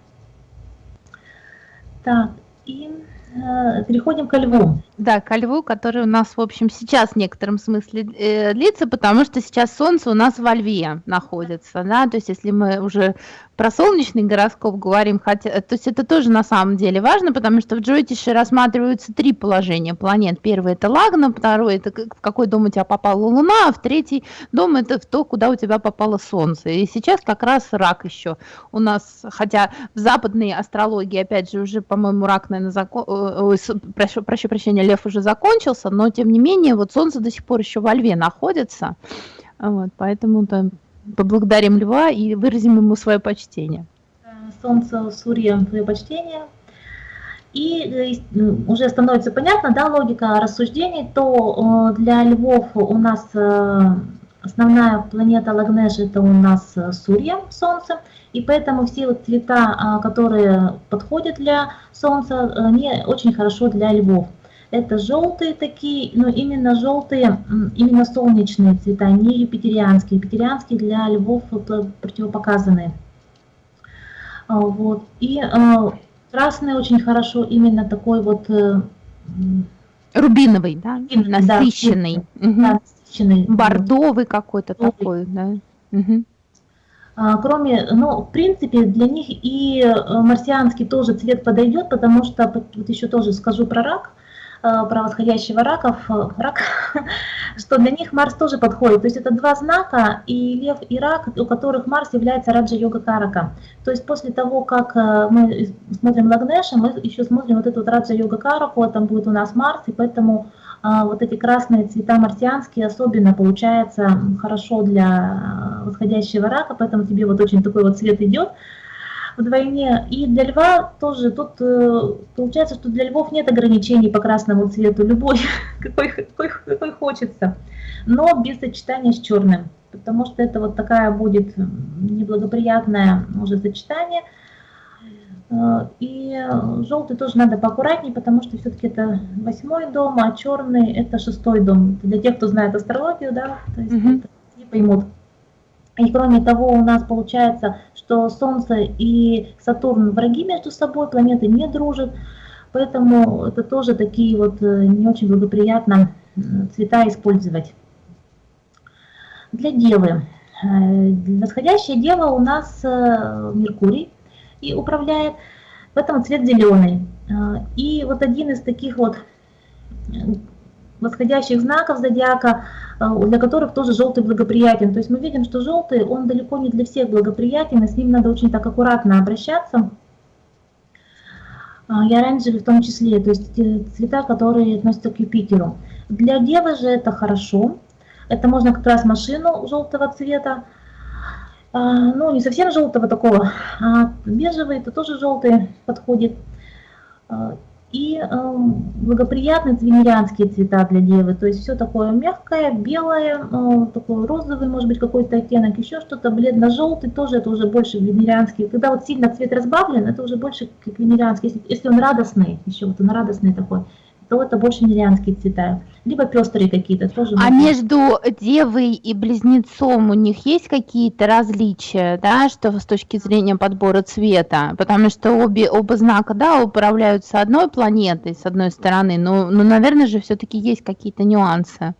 Так, и э, переходим ко льву. Да, ко льву, который у нас, в общем, сейчас в некотором смысле э, длится, потому что сейчас Солнце у нас во льве находится, да, то есть если мы уже про солнечный гороскоп говорим, хотя, то есть это тоже на самом деле важно, потому что в Джойтише рассматриваются три положения планет. Первый это Лагна, второй это в какой дом у тебя попала Луна, а в третий дом это в то, куда у тебя попало Солнце. И сейчас как раз рак еще у нас, хотя в западной астрологии, опять же, уже, по-моему, рак, наверное, закон... Ой, прошу, прошу прощения, лев уже закончился, но тем не менее, вот Солнце до сих пор еще во льве находится, вот, поэтому там поблагодарим льва и выразим ему свое почтение. Солнце, Сурья, свое почтение. И э, ну, уже становится понятно, да, логика рассуждений, то э, для львов у нас э, основная планета Лагнеш это у нас Сурья, Солнце, и поэтому все вот цвета, а, которые подходят для Солнца, они очень хорошо для львов. Это желтые такие, но именно желтые, именно солнечные цвета, не юпитерианские. Юпитерианские для львов противопоказаны. А, вот. И э, красный очень хорошо, именно такой вот... Э, Рубиновый, да? Насыщенный. Да, угу. да, насыщенный. Бордовый какой-то такой, да? Угу. Кроме, ну, в принципе, для них и э, марсианский тоже цвет подойдет, потому что, вот еще тоже скажу про рак, Э, про восходящего раков, э, рак, что для них Марс тоже подходит. То есть это два знака, и Лев, и Рак, у которых Марс является Раджа-йога Карака. То есть после того, как э, мы смотрим Лагнеша, мы еще смотрим вот эту вот Раджа-йога Караку, там будет у нас Марс, и поэтому вот эти красные цвета марсианские особенно получается хорошо для восходящего рака, поэтому тебе вот очень такой вот цвет идет вдвойне. И для льва тоже, тут э, получается, что для львов нет ограничений по красному цвету, любой, какой, какой, какой хочется, но без сочетания с черным, потому что это вот такая будет неблагоприятное уже сочетание. Э, и желтый тоже надо поаккуратнее, потому что все-таки это восьмой дом, а черный это шестой дом. Это для тех, кто знает астрологию, да, то есть mm -hmm. это не поймут. И кроме того, у нас получается, что Солнце и Сатурн враги между собой, планеты не дружат, поэтому это тоже такие вот э, не очень благоприятно цвета использовать. Для Девы. Восходящая Дева у нас Меркурий и управляет, поэтому цвет зеленый. И вот один из таких вот восходящих знаков зодиака, для которых тоже желтый благоприятен. То есть мы видим, что желтый, он далеко не для всех благоприятен, и с ним надо очень так аккуратно обращаться. И оранжевый в том числе, то есть цвета, которые относятся к Юпитеру. Для девы же это хорошо. Это можно как раз машину желтого цвета, а, ну не совсем желтого такого, а бежевый, это тоже желтый подходит. И э, благоприятные венерианские цвета для девы, то есть все такое мягкое, белое, э, такой розовый, может быть, какой-то оттенок, еще что-то, бледно-желтый, тоже это уже больше венерианский. Когда вот сильно цвет разбавлен, это уже больше как венерианский. Если, если он радостный, еще вот он радостный такой, то это больше нерианские цвета, либо пестрые какие-то тоже. А между девой и близнецом у них есть какие-то различия, да, что с точки зрения подбора цвета? Потому что обе, оба знака, да, управляются одной планетой, с одной стороны, но, но наверное же все-таки есть какие-то нюансы.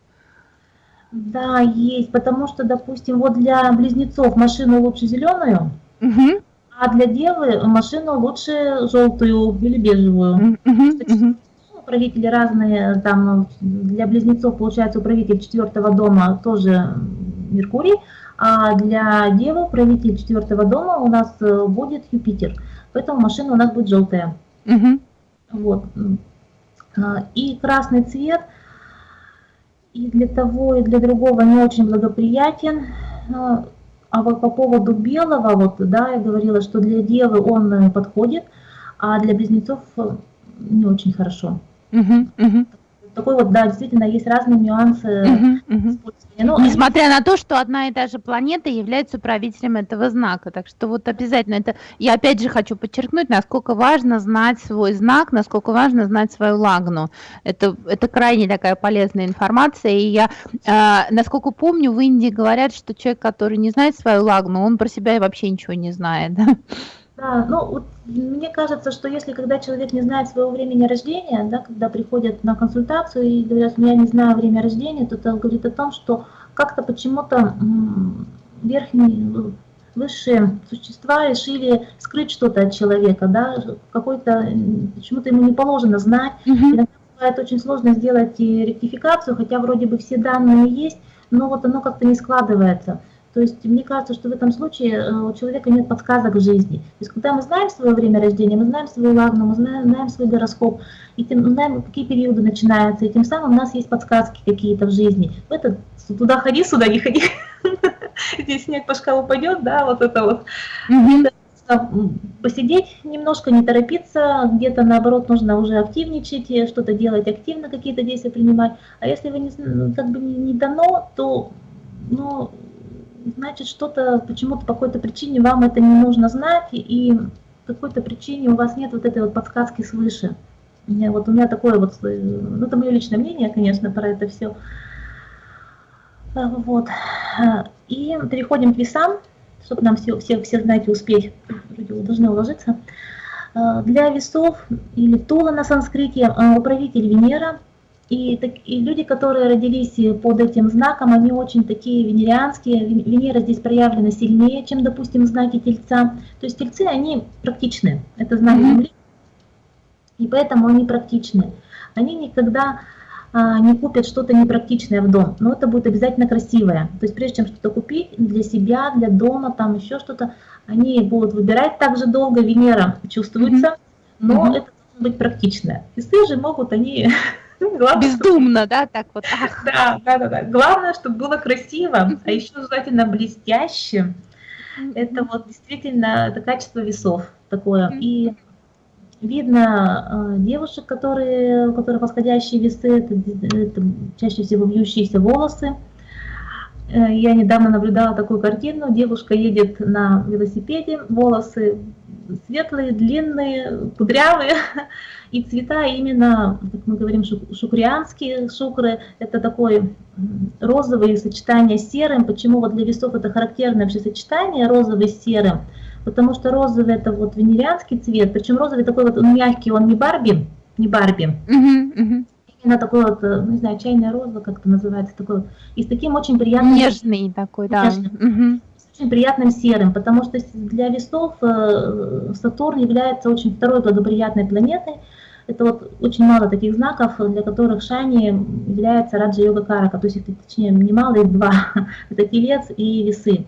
Да, есть, потому что, допустим, вот для близнецов машину лучше зеленую, угу. а для девы машину лучше желтую или бежевую. Угу управители разные, там для близнецов получается управитель четвертого дома тоже Меркурий, а для Девы управитель четвертого дома у нас э, будет Юпитер. Поэтому машина у нас будет желтая. Угу. Вот. А, и красный цвет и для того, и для другого не очень благоприятен. А, а вот по поводу белого, вот, да, я говорила, что для Девы он э, подходит, а для близнецов э, не очень хорошо. Угу, угу. Такой вот, да, действительно, есть разные нюансы угу, угу. Ну, Несмотря на то, что одна и та же планета является управителем этого знака. Так что вот обязательно это... Я опять же хочу подчеркнуть, насколько важно знать свой знак, насколько важно знать свою лагну. Это, это крайне такая полезная информация. И я, э, насколько помню, в Индии говорят, что человек, который не знает свою лагну, он про себя вообще ничего не знает. Да, ну вот мне кажется, что если когда человек не знает своего времени рождения, да, когда приходят на консультацию и говорят, ну я не знаю время рождения, то это говорит о том, что как-то почему-то верхние, высшие существа решили скрыть что-то от человека, да, какой-то, почему-то ему не положено знать. Mm-hmm. Иногда бывает очень сложно сделать ректификацию, хотя вроде бы все данные есть, но вот оно как-то не складывается. То есть мне кажется, что в этом случае э, у человека нет подсказок в жизни. То есть когда мы знаем свое время рождения, мы знаем свою лагну, мы знаем, знаем свой гороскоп, и тем, знаем, какие периоды начинаются, и тем самым у нас есть подсказки какие-то в жизни. Это туда ходи, сюда не ходи. Здесь снег по шкалу пойдет, да, вот это вот. Посидеть немножко, не торопиться, где-то наоборот нужно уже активничать, что-то делать активно, какие-то действия принимать. А если вы не, как бы не, не дано, то ну, значит что-то, почему-то по какой-то причине вам это не нужно знать, и по какой-то причине у вас нет вот этой вот подсказки свыше. Вот у меня такое вот, э, ну это мое личное мнение, конечно, про это все. А, вот. А, и переходим к весам, чтобы нам все, все, все знаете, успеть, вроде должны уложиться. А, для весов или тула на санскрите управитель Венера – и, так, и люди, которые родились под этим знаком, они очень такие венерианские. Венера здесь проявлена сильнее, чем, допустим, знаки Тельца. То есть Тельцы, они практичны. Это знак Земли. И поэтому они практичны. Они никогда а, не купят что-то непрактичное в дом, но это будет обязательно красивое. То есть прежде чем что-то купить для себя, для дома, там еще что-то, они будут выбирать так же долго. Венера чувствуется, но mm -hmm. это должно быть практичное. Весы же могут они Главное, Бездумно, чтобы... да, так вот. Ах. Да, да, да, да. Главное, чтобы было красиво, а еще желательно блестяще. Это вот действительно это качество весов такое. И видно э, девушек, которые, у которых восходящие весы, это, это чаще всего вьющиеся волосы. Э, я недавно наблюдала такую картину. Девушка едет на велосипеде, волосы светлые, длинные, кудрявые, и цвета именно, как мы говорим, шукрианские шукры, это такое розовое сочетание с серым. Почему вот для весов это характерное вообще сочетание розовый с серым? Потому что розовый это вот венерианский цвет, причем розовый такой вот он мягкий, он не Барби, не Барби. -huh. именно такой вот, э, не знаю, чайная роза, как это называется, такой вот, и с таким очень приятным... Нежный такой, да. Нежным, угу. Очень приятным серым, потому что для весов э, Сатурн является очень второй благоприятной планетой, это вот очень мало таких знаков, для которых Шани является Раджа Йога Карака, то есть их, точнее, немало, их два, это Телец и Весы.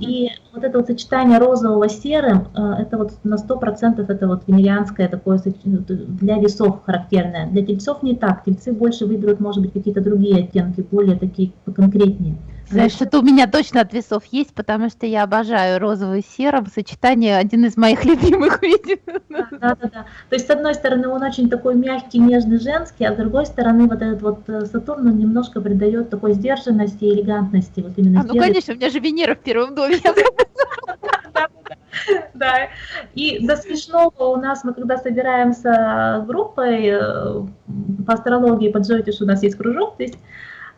И вот это вот сочетание розового с серым, э, это вот на 100% это вот венерианское такое для весов характерное. Для тельцов не так, тельцы больше выберут, может быть, какие-то другие оттенки, более такие поконкретнее. Знаешь, что у меня точно от весов есть, потому что я обожаю розовый с серым. Сочетание один из моих любимых видео. Да, да, да. То есть, с одной стороны, он очень такой мягкий, нежный, женский, а с другой стороны, вот этот вот э, Сатурн, он немножко придает такой сдержанности и элегантности. Вот именно а, ну, конечно, у меня же Венера в первом доме. Да, и до смешного у нас, мы когда собираемся группой э, по астрологии, по Джойтиш у нас есть кружок, то есть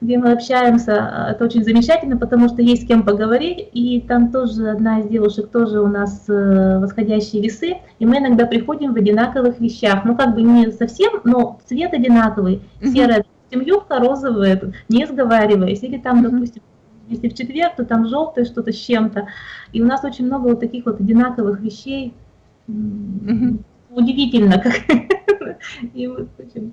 где мы общаемся. Это очень замечательно, потому что есть с кем поговорить. И там тоже одна из девушек тоже у нас э, восходящие весы. И мы иногда приходим в одинаковых вещах. Ну, как бы не совсем, но цвет одинаковый. Серая, допустим, юбка, розовая, не сговариваясь. Или там, допустим, если в четверг, то там желтое что-то с чем-то. И у нас очень много вот таких вот одинаковых вещей. Удивительно, как. И вот, очень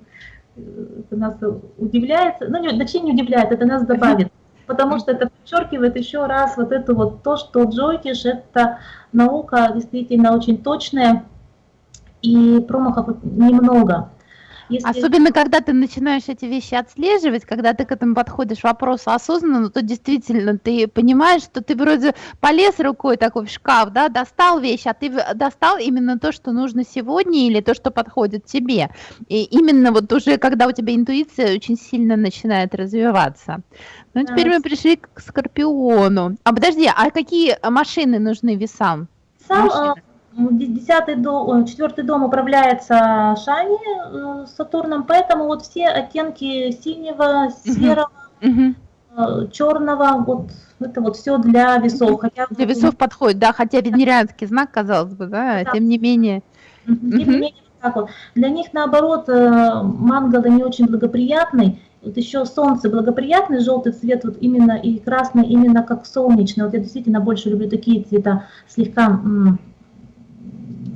это нас удивляет, ну, не, точнее не удивляет, это нас добавит, потому что это подчеркивает еще раз вот это вот то, что Джойтиш это наука действительно очень точная, и промахов немного. Если... Особенно, когда ты начинаешь эти вещи отслеживать, когда ты к этому подходишь вопросу осознанно, то действительно ты понимаешь, что ты вроде полез рукой такой в шкаф, да, достал вещь, а ты достал именно то, что нужно сегодня или то, что подходит тебе. И именно вот уже, когда у тебя интуиция очень сильно начинает развиваться. Ну, теперь мы пришли к Скорпиону. А подожди, а какие машины нужны весам? Сам, машины? Десятый дом, четвертый дом управляется Шани э, Сатурном, поэтому вот все оттенки синего, серого, угу. черного, вот это вот все для весов. Хотя для весов подходит, да, хотя венерианский знак, казалось бы, да, да. тем не менее. Тем не менее, так вот. Для них, наоборот, э, мангалы не очень благоприятный. Вот еще солнце благоприятный, желтый цвет, вот именно и красный, именно как солнечный. Вот я действительно больше люблю такие цвета, слегка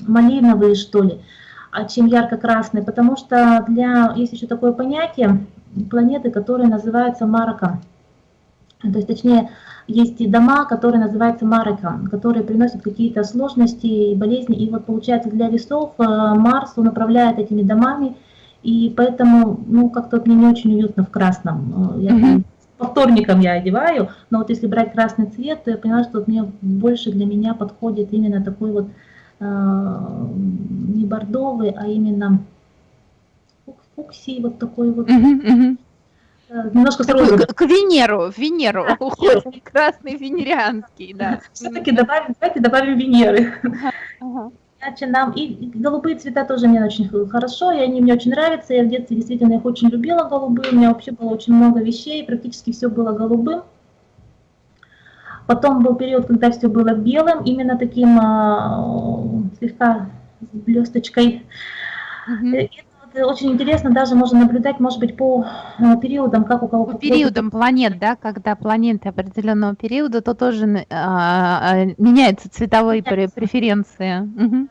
малиновые, что ли, а чем ярко-красные, потому что для, есть еще такое понятие планеты, которые называются мароком. То есть, точнее, есть и дома, которые называются мароком, которые приносят какие-то сложности и болезни. И вот получается для весов э, Марс, он управляет этими домами, и поэтому, ну, как-то мне не очень уютно в красном. Э, я, mm -hmm. По вторникам я одеваю, но вот если брать красный цвет, то я поняла, что вот мне больше для меня подходит именно такой вот не бордовый, а именно фуксий, вот такой вот. Угу. Немножко с розовым. К Венеру, в Венеру уходит, красный венерианский, да. Все-таки добавим, давайте добавим Венеры. Иначе нам, и голубые цвета тоже мне очень хорошо, и они мне очень нравятся, я в детстве действительно их очень любила, голубые, у меня вообще было очень много вещей, практически все было голубым. Потом был период, когда все было белым, именно таким э, слегка с блесточкой. -hmm. Это очень интересно, даже можно наблюдать, может быть, по э, периодам, как у кого... По периодам планет, да, когда планеты определенного периода, то тоже э, э, меняются цветовые преференции. Угу.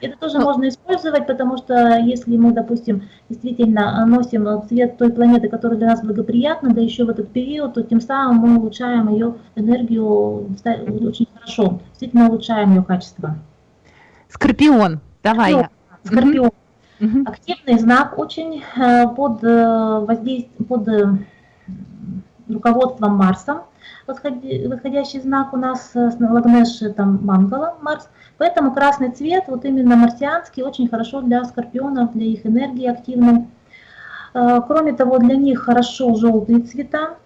Это тоже ну, можно использовать, потому что если мы, допустим, действительно носим цвет той планеты, которая для нас благоприятна, да еще в этот период, то тем самым мы улучшаем ее энергию очень хорошо, действительно улучшаем ее качество. Скорпион, давай. Скорпион. Скорпион. Угу. Активный знак очень э, под, э, воздействием, под э, руководством Марса. Восходящий знак у нас с Лагнеш, там Мангала, Марс – Поэтому красный цвет, вот именно марсианский, очень хорошо для скорпионов, для их энергии активной. Кроме того, для них хорошо желтые цвета.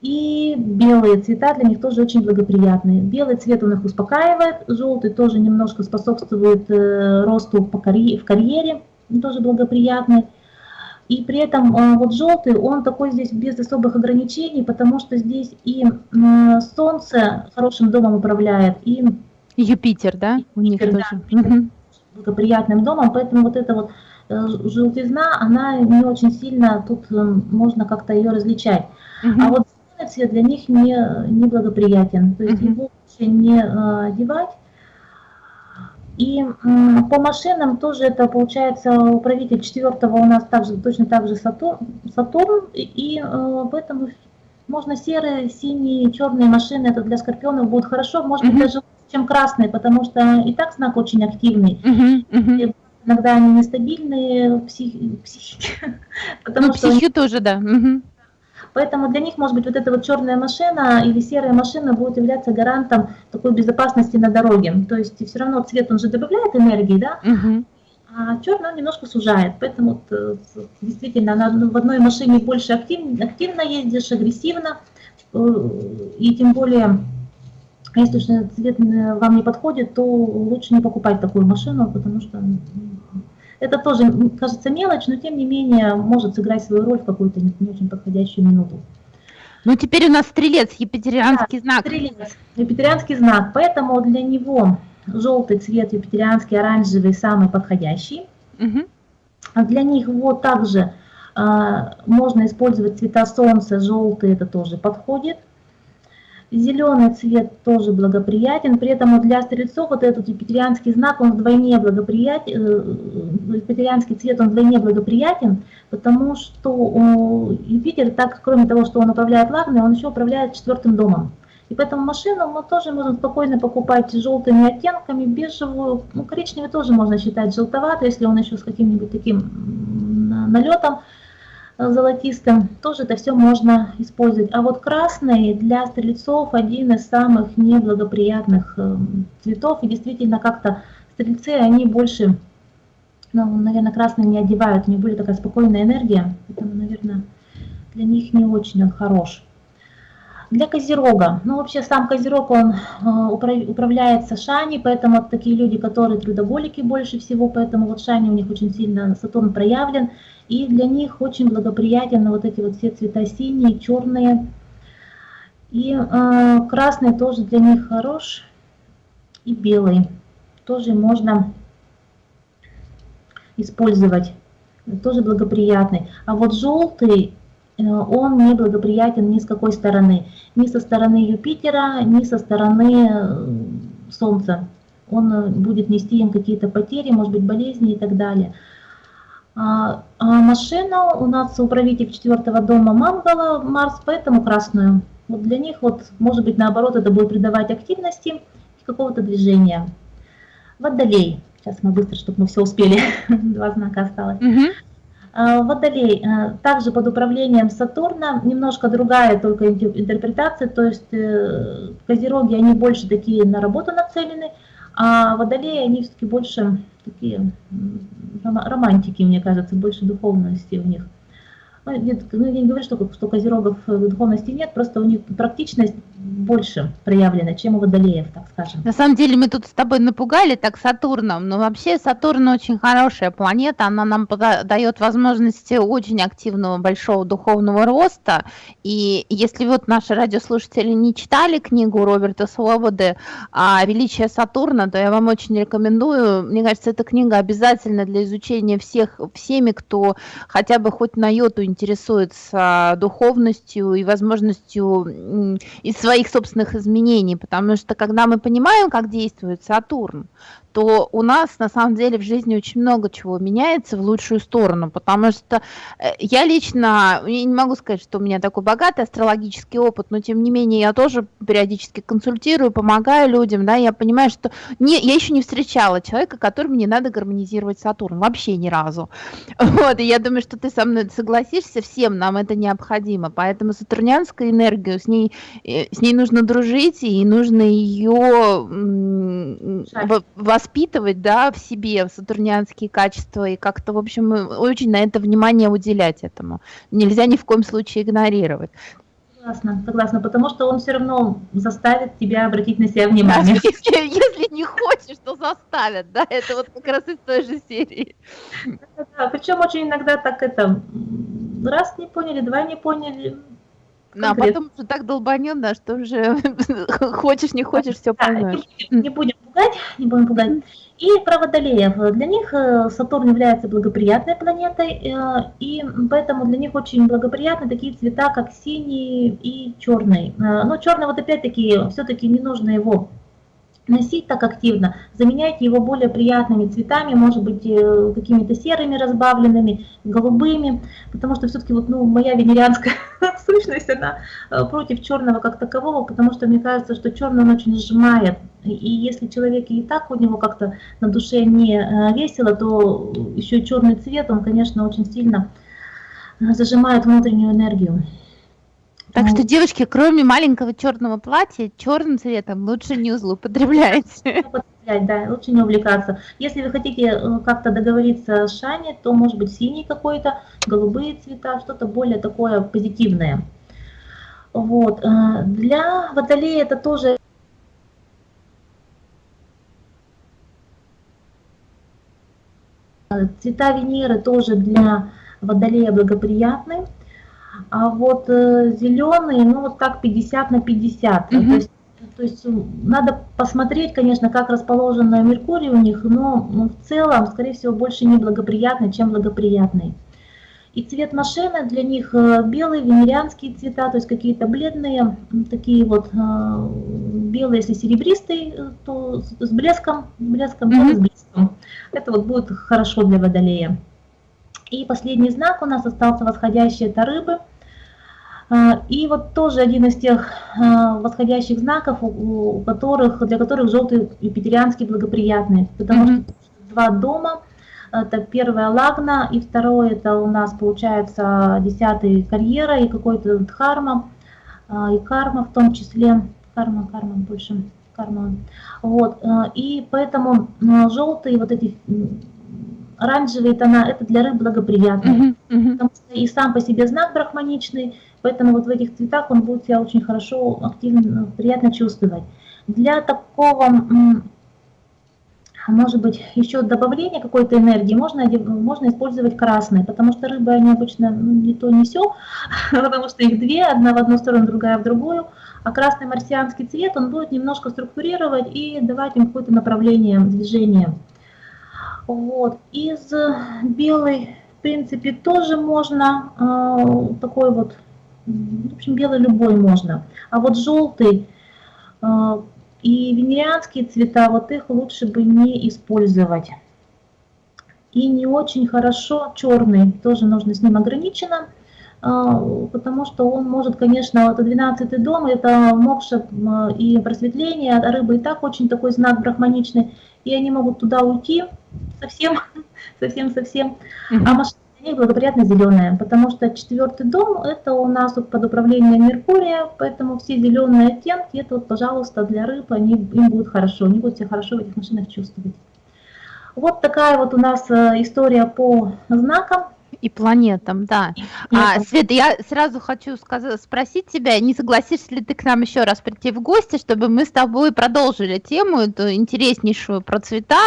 И белые цвета для них тоже очень благоприятные. Белый цвет у них успокаивает, желтый тоже немножко способствует э, росту в карьере, тоже благоприятный. И при этом э, вот желтый, он такой здесь без особых ограничений, потому что здесь и солнце хорошим домом управляет, и Юпитер, да? У них Юпитер, тоже. Да, благоприятным домом, поэтому вот это вот желтизна, она не очень сильно, тут можно как-то ее различать. Угу. А вот цвет для них не, не благоприятен, то есть угу. его лучше не одевать. И по машинам тоже это получается управитель четвертого у нас также точно так же Сатурн, Сатурн и поэтому можно серые, синие, черные машины, это для скорпионов будет хорошо, может быть, даже чем красные, потому что и так знак очень активный. Иногда они нестабильные, психи, психики. Потому ну, что психи тоже, да. Поэтому для них, может быть, вот эта вот черная машина или серая машина будет являться гарантом такой безопасности на дороге. То есть все равно цвет, он же добавляет энергии, да? Угу а черный он немножко сужает. Поэтому вот, э, действительно на, в одной машине больше актив, активно ездишь, агрессивно, э, и тем более, если же цвет э, вам не подходит, то лучше не покупать такую машину, потому что это тоже кажется мелочь, но тем не менее может сыграть свою роль в какую-то не, не очень подходящую минуту. Ну теперь у нас стрелец, епитерианский да, знак. Стрелец, епитерианский знак, поэтому для него желтый цвет, юпитерианский, оранжевый самый подходящий. Угу. Для них вот также а, можно использовать цвета солнца, желтый это тоже подходит. Зеленый цвет тоже благоприятен, при этом для стрельцов вот этот юпитерианский знак, он вдвойне благоприятен, э, юпитерианский цвет, он вдвойне благоприятен, потому что Юпитер, так кроме того, что он управляет Лагной, он еще управляет четвертым домом. И поэтому машину мы тоже можем спокойно покупать желтыми оттенками, бежевую, ну коричневый тоже можно считать желтоватый, если он еще с каким-нибудь таким налетом э, золотистым, тоже это все можно использовать. А вот красный для стрельцов один из самых неблагоприятных э, цветов, и действительно как-то стрельцы, они больше, ну, наверное, красный не одевают, у них более такая спокойная энергия, поэтому, наверное, для них не очень он хорош. Для Козерога, ну вообще сам Козерог, он э, управляется Шани, поэтому вот такие люди, которые трудоголики больше всего, поэтому вот Шани у них очень сильно Сатурн проявлен, и для них очень благоприятен вот эти вот все цвета синие, черные, и э, красный тоже для них хорош, и белый тоже можно использовать, тоже благоприятный. А вот желтый он не благоприятен ни с какой стороны. Ни со стороны Юпитера, ни со стороны э, Солнца. Он э, будет нести им какие-то потери, может быть болезни и так далее. А, а машина у нас управитель четвертого дома Мангала, Марс, поэтому красную. Вот для них, вот, может быть, наоборот, это будет придавать активности и какого-то движения. Водолей. Сейчас мы быстро, чтобы мы все успели. Два знака осталось. Угу. А, Водолей а, также под управлением Сатурна, немножко другая только интерпретация, то есть э, Козероги, они больше такие на работу нацелены, а Водолеи, они все-таки больше такие романтики, мне кажется, больше духовности у них. Ну, нет, ну, я не говорю, что, что козерогов духовности нет, просто у них практичность больше проявлена, чем у водолеев, так скажем. На самом деле мы тут с тобой напугали так Сатурном, но вообще Сатурн очень хорошая планета, она нам дает возможности очень активного большого духовного роста, и если вот наши радиослушатели не читали книгу Роберта Свободы о величии Сатурна, то я вам очень рекомендую, мне кажется, эта книга обязательно для изучения всех, всеми, кто хотя бы хоть на йоту интересуется духовностью и возможностью из своих собственных изменений, потому что когда мы понимаем, как действует Сатурн, то у нас на самом деле в жизни очень много чего меняется в лучшую сторону, потому что э, я лично, я не могу сказать, что у меня такой богатый астрологический опыт, но тем не менее я тоже периодически консультирую, помогаю людям, да, я понимаю, что не, я еще не встречала человека, которому не надо гармонизировать Сатурн, вообще ни разу. Вот, и я думаю, что ты со мной согласишься, всем нам это необходимо, поэтому сатурнянская энергия, с ней, э, с ней нужно дружить, и нужно ее воспитывать, да, в себе сатурнианские качества и как-то, в общем, очень на это внимание уделять этому. Нельзя ни в коем случае игнорировать. Согласна, согласна, потому что он все равно заставит тебя обратить на себя внимание. Да, если, если не хочешь, то заставят, да, это вот как раз из той же серии. Да, да, причем очень иногда так это, раз не поняли, два не поняли, а потом уже так долбанет, да, что уже хочешь, не хочешь, все поймешь. Не, не будем пугать, не будем пугать. И про водолеев. Для них э, Сатурн является благоприятной планетой, э, и поэтому для них очень благоприятны такие цвета, как синий и черный. Э, но черный вот опять-таки все-таки не нужно его носить так активно, заменяйте его более приятными цветами, может быть, э, какими-то серыми разбавленными, голубыми, потому что все-таки вот, ну, моя венерианская сущность, она э, против черного как такового, потому что мне кажется, что черный он очень сжимает, и если человек и так у него как-то на душе не э, весело, то еще черный цвет, он, конечно, очень сильно зажимает внутреннюю энергию. Так что, девочки, кроме маленького черного платья, черным цветом лучше не злоупотребляйте. Да, лучше не увлекаться. Если вы хотите э, как-то договориться с Шани, то может быть синий какой-то, голубые цвета, что-то более такое позитивное. Вот. Э, для водолея это тоже Цвета Венеры тоже для водолея благоприятны. А вот э, зеленые, ну вот так 50 на 50. Mm -hmm. То, есть, то есть надо посмотреть, конечно, как расположен Меркурий у них, но ну, в целом, скорее всего, больше неблагоприятный, чем благоприятный. И цвет машины для них э, белый, венерианские цвета, то есть какие-то бледные, такие вот э, белые, если серебристый, то с блеском, блеском, mm -hmm. с блеском. Это вот будет хорошо для водолея. И последний знак у нас остался восходящий, это рыбы. А, и вот тоже один из тех а, восходящих знаков, у которых, для которых желтый юпитерианский благоприятный, потому mm -hmm. что два дома, это первая лагна, и второе это у нас получается десятый карьера и какой-то дхарма, а, и карма в том числе, карма, карма больше, карма. Вот, и поэтому желтые вот эти оранжевые тона, это для рыб благоприятно, uh -huh, uh -huh. потому что и сам по себе знак брахманичный, поэтому вот в этих цветах он будет себя очень хорошо, активно, приятно чувствовать. Для такого, может быть, еще добавления какой-то энергии можно, можно использовать красный, потому что рыбы, они обычно ну, не то, не все, потому что их две, одна в одну сторону, другая в другую, а красный марсианский цвет, он будет немножко структурировать и давать им какое-то направление движения. Вот. Из белой, в принципе, тоже можно, э, такой вот, в общем, белый любой можно. А вот желтый э, и венерианские цвета, вот их лучше бы не использовать. И не очень хорошо черный, тоже нужно с ним ограничено, э, потому что он может, конечно, это 12 дом, это мокша э, и просветление, а рыба и так очень такой знак брахманичный, и они могут туда уйти, совсем, совсем-совсем. Uh -huh. А машина них благоприятно зеленая, потому что четвертый дом это у нас под управлением Меркурия, поэтому все зеленые оттенки, это вот, пожалуйста, для рыб, они, им будет хорошо, они будут себя хорошо в этих машинах чувствовать. Вот такая вот у нас э, история по знакам. И планетам, да. А, Света, я сразу хочу сказать, спросить тебя, не согласишься ли ты к нам еще раз прийти в гости, чтобы мы с тобой продолжили тему эту интереснейшую про цвета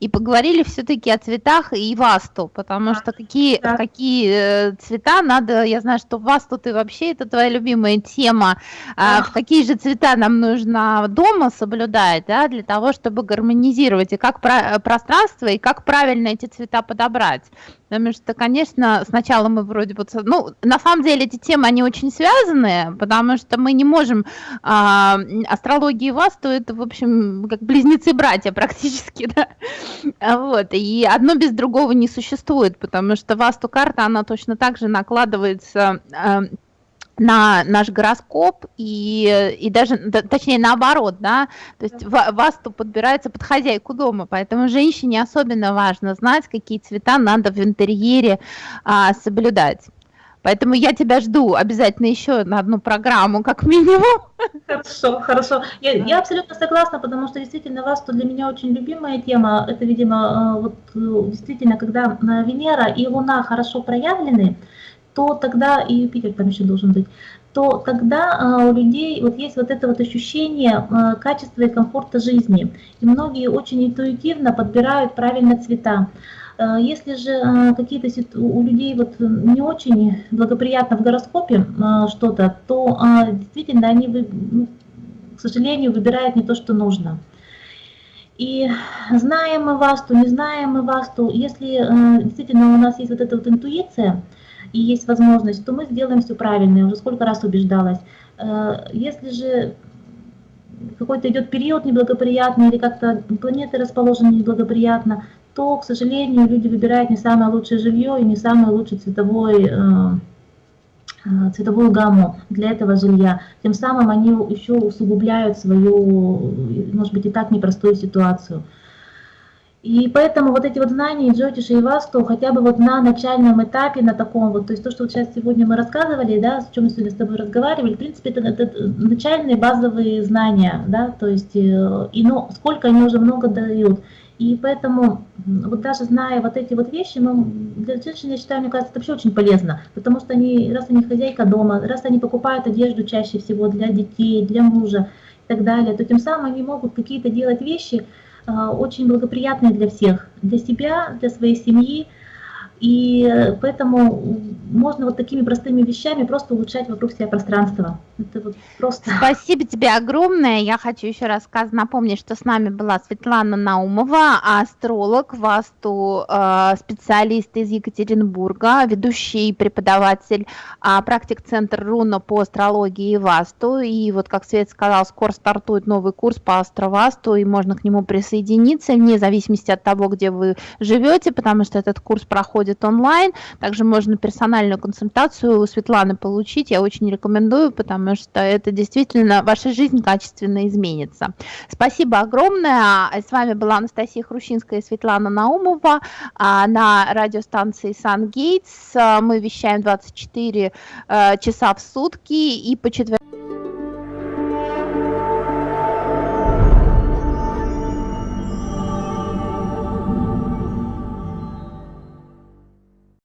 и поговорили все-таки о цветах и васту, потому что какие, да. какие э, цвета надо, я знаю, что васту ты вообще, это твоя любимая тема, а, в какие же цвета нам нужно дома соблюдать, да, для того, чтобы гармонизировать и как про пространство, и как правильно эти цвета подобрать. Потому что, конечно, сначала мы вроде бы... Ну, на самом деле эти темы, они очень связаны, потому что мы не можем... А, астрология и Васту, это, в общем, как близнецы-братья практически, да? Вот, и одно без другого не существует, потому что Васту-карта, она точно так же накладывается а, на наш гороскоп и, и даже, точнее, наоборот, да, то есть васту подбирается под хозяйку дома, поэтому женщине особенно важно знать, какие цвета надо в интерьере а, соблюдать. Поэтому я тебя жду обязательно еще на одну программу, как минимум. Хорошо, хорошо. Я, я абсолютно согласна, потому что действительно Васту для меня очень любимая тема. Это, видимо, э, вот э, действительно, когда Венера и Луна хорошо проявлены, то тогда, и Юпитер там еще должен быть, то тогда а, у людей вот есть вот это вот ощущение а, качества и комфорта жизни. И многие очень интуитивно подбирают правильно цвета. Если же какие-то у людей вот не очень благоприятно в гороскопе что-то, то действительно они, ну, к сожалению, выбирают не то, что нужно. И знаем мы вас, то не знаем мы вас, то если э, действительно у нас есть вот эта вот интуиция и есть возможность, то мы сделаем все правильно. Я уже сколько раз убеждалась. Э, если же какой-то идет период неблагоприятный или как-то планеты расположены неблагоприятно, то, к сожалению, люди выбирают не самое лучшее жилье и не самый лучший цветовой э, Э, цветовую гамму для этого жилья. Тем самым они еще усугубляют свою, может быть, и так непростую ситуацию. И поэтому вот эти вот знания Джотиша и Васту хотя бы вот на начальном этапе, на таком вот, то есть то, что вот сейчас сегодня мы рассказывали, да, с чем мы сегодня с тобой разговаривали, в принципе, это, это начальные базовые знания, да, то есть, э, и ну, сколько они уже много дают. И поэтому, вот даже зная вот эти вот вещи, мы, для женщин, я считаю, мне кажется, это вообще очень полезно, потому что они, раз они хозяйка дома, раз они покупают одежду чаще всего для детей, для мужа и так далее, то тем самым они могут какие-то делать вещи очень благоприятные для всех, для себя, для своей семьи, и поэтому можно вот такими простыми вещами просто улучшать вокруг себя пространство. Это вот просто... Спасибо тебе огромное. Я хочу еще раз напомнить, что с нами была Светлана Наумова, астролог, васту э, специалист из Екатеринбурга, ведущий преподаватель а, практик-центр Руна по астрологии и васту. И вот, как Свет сказал, скоро стартует новый курс по астровасту, и можно к нему присоединиться, вне зависимости от того, где вы живете, потому что этот курс проходит проходит онлайн. Также можно персональную консультацию у Светланы получить. Я очень рекомендую, потому что это действительно ваша жизнь качественно изменится. Спасибо огромное. С вами была Анастасия Хрущинская и Светлана Наумова а, на радиостанции Сан Гейтс. Мы вещаем 24 э, часа в сутки и по четвергам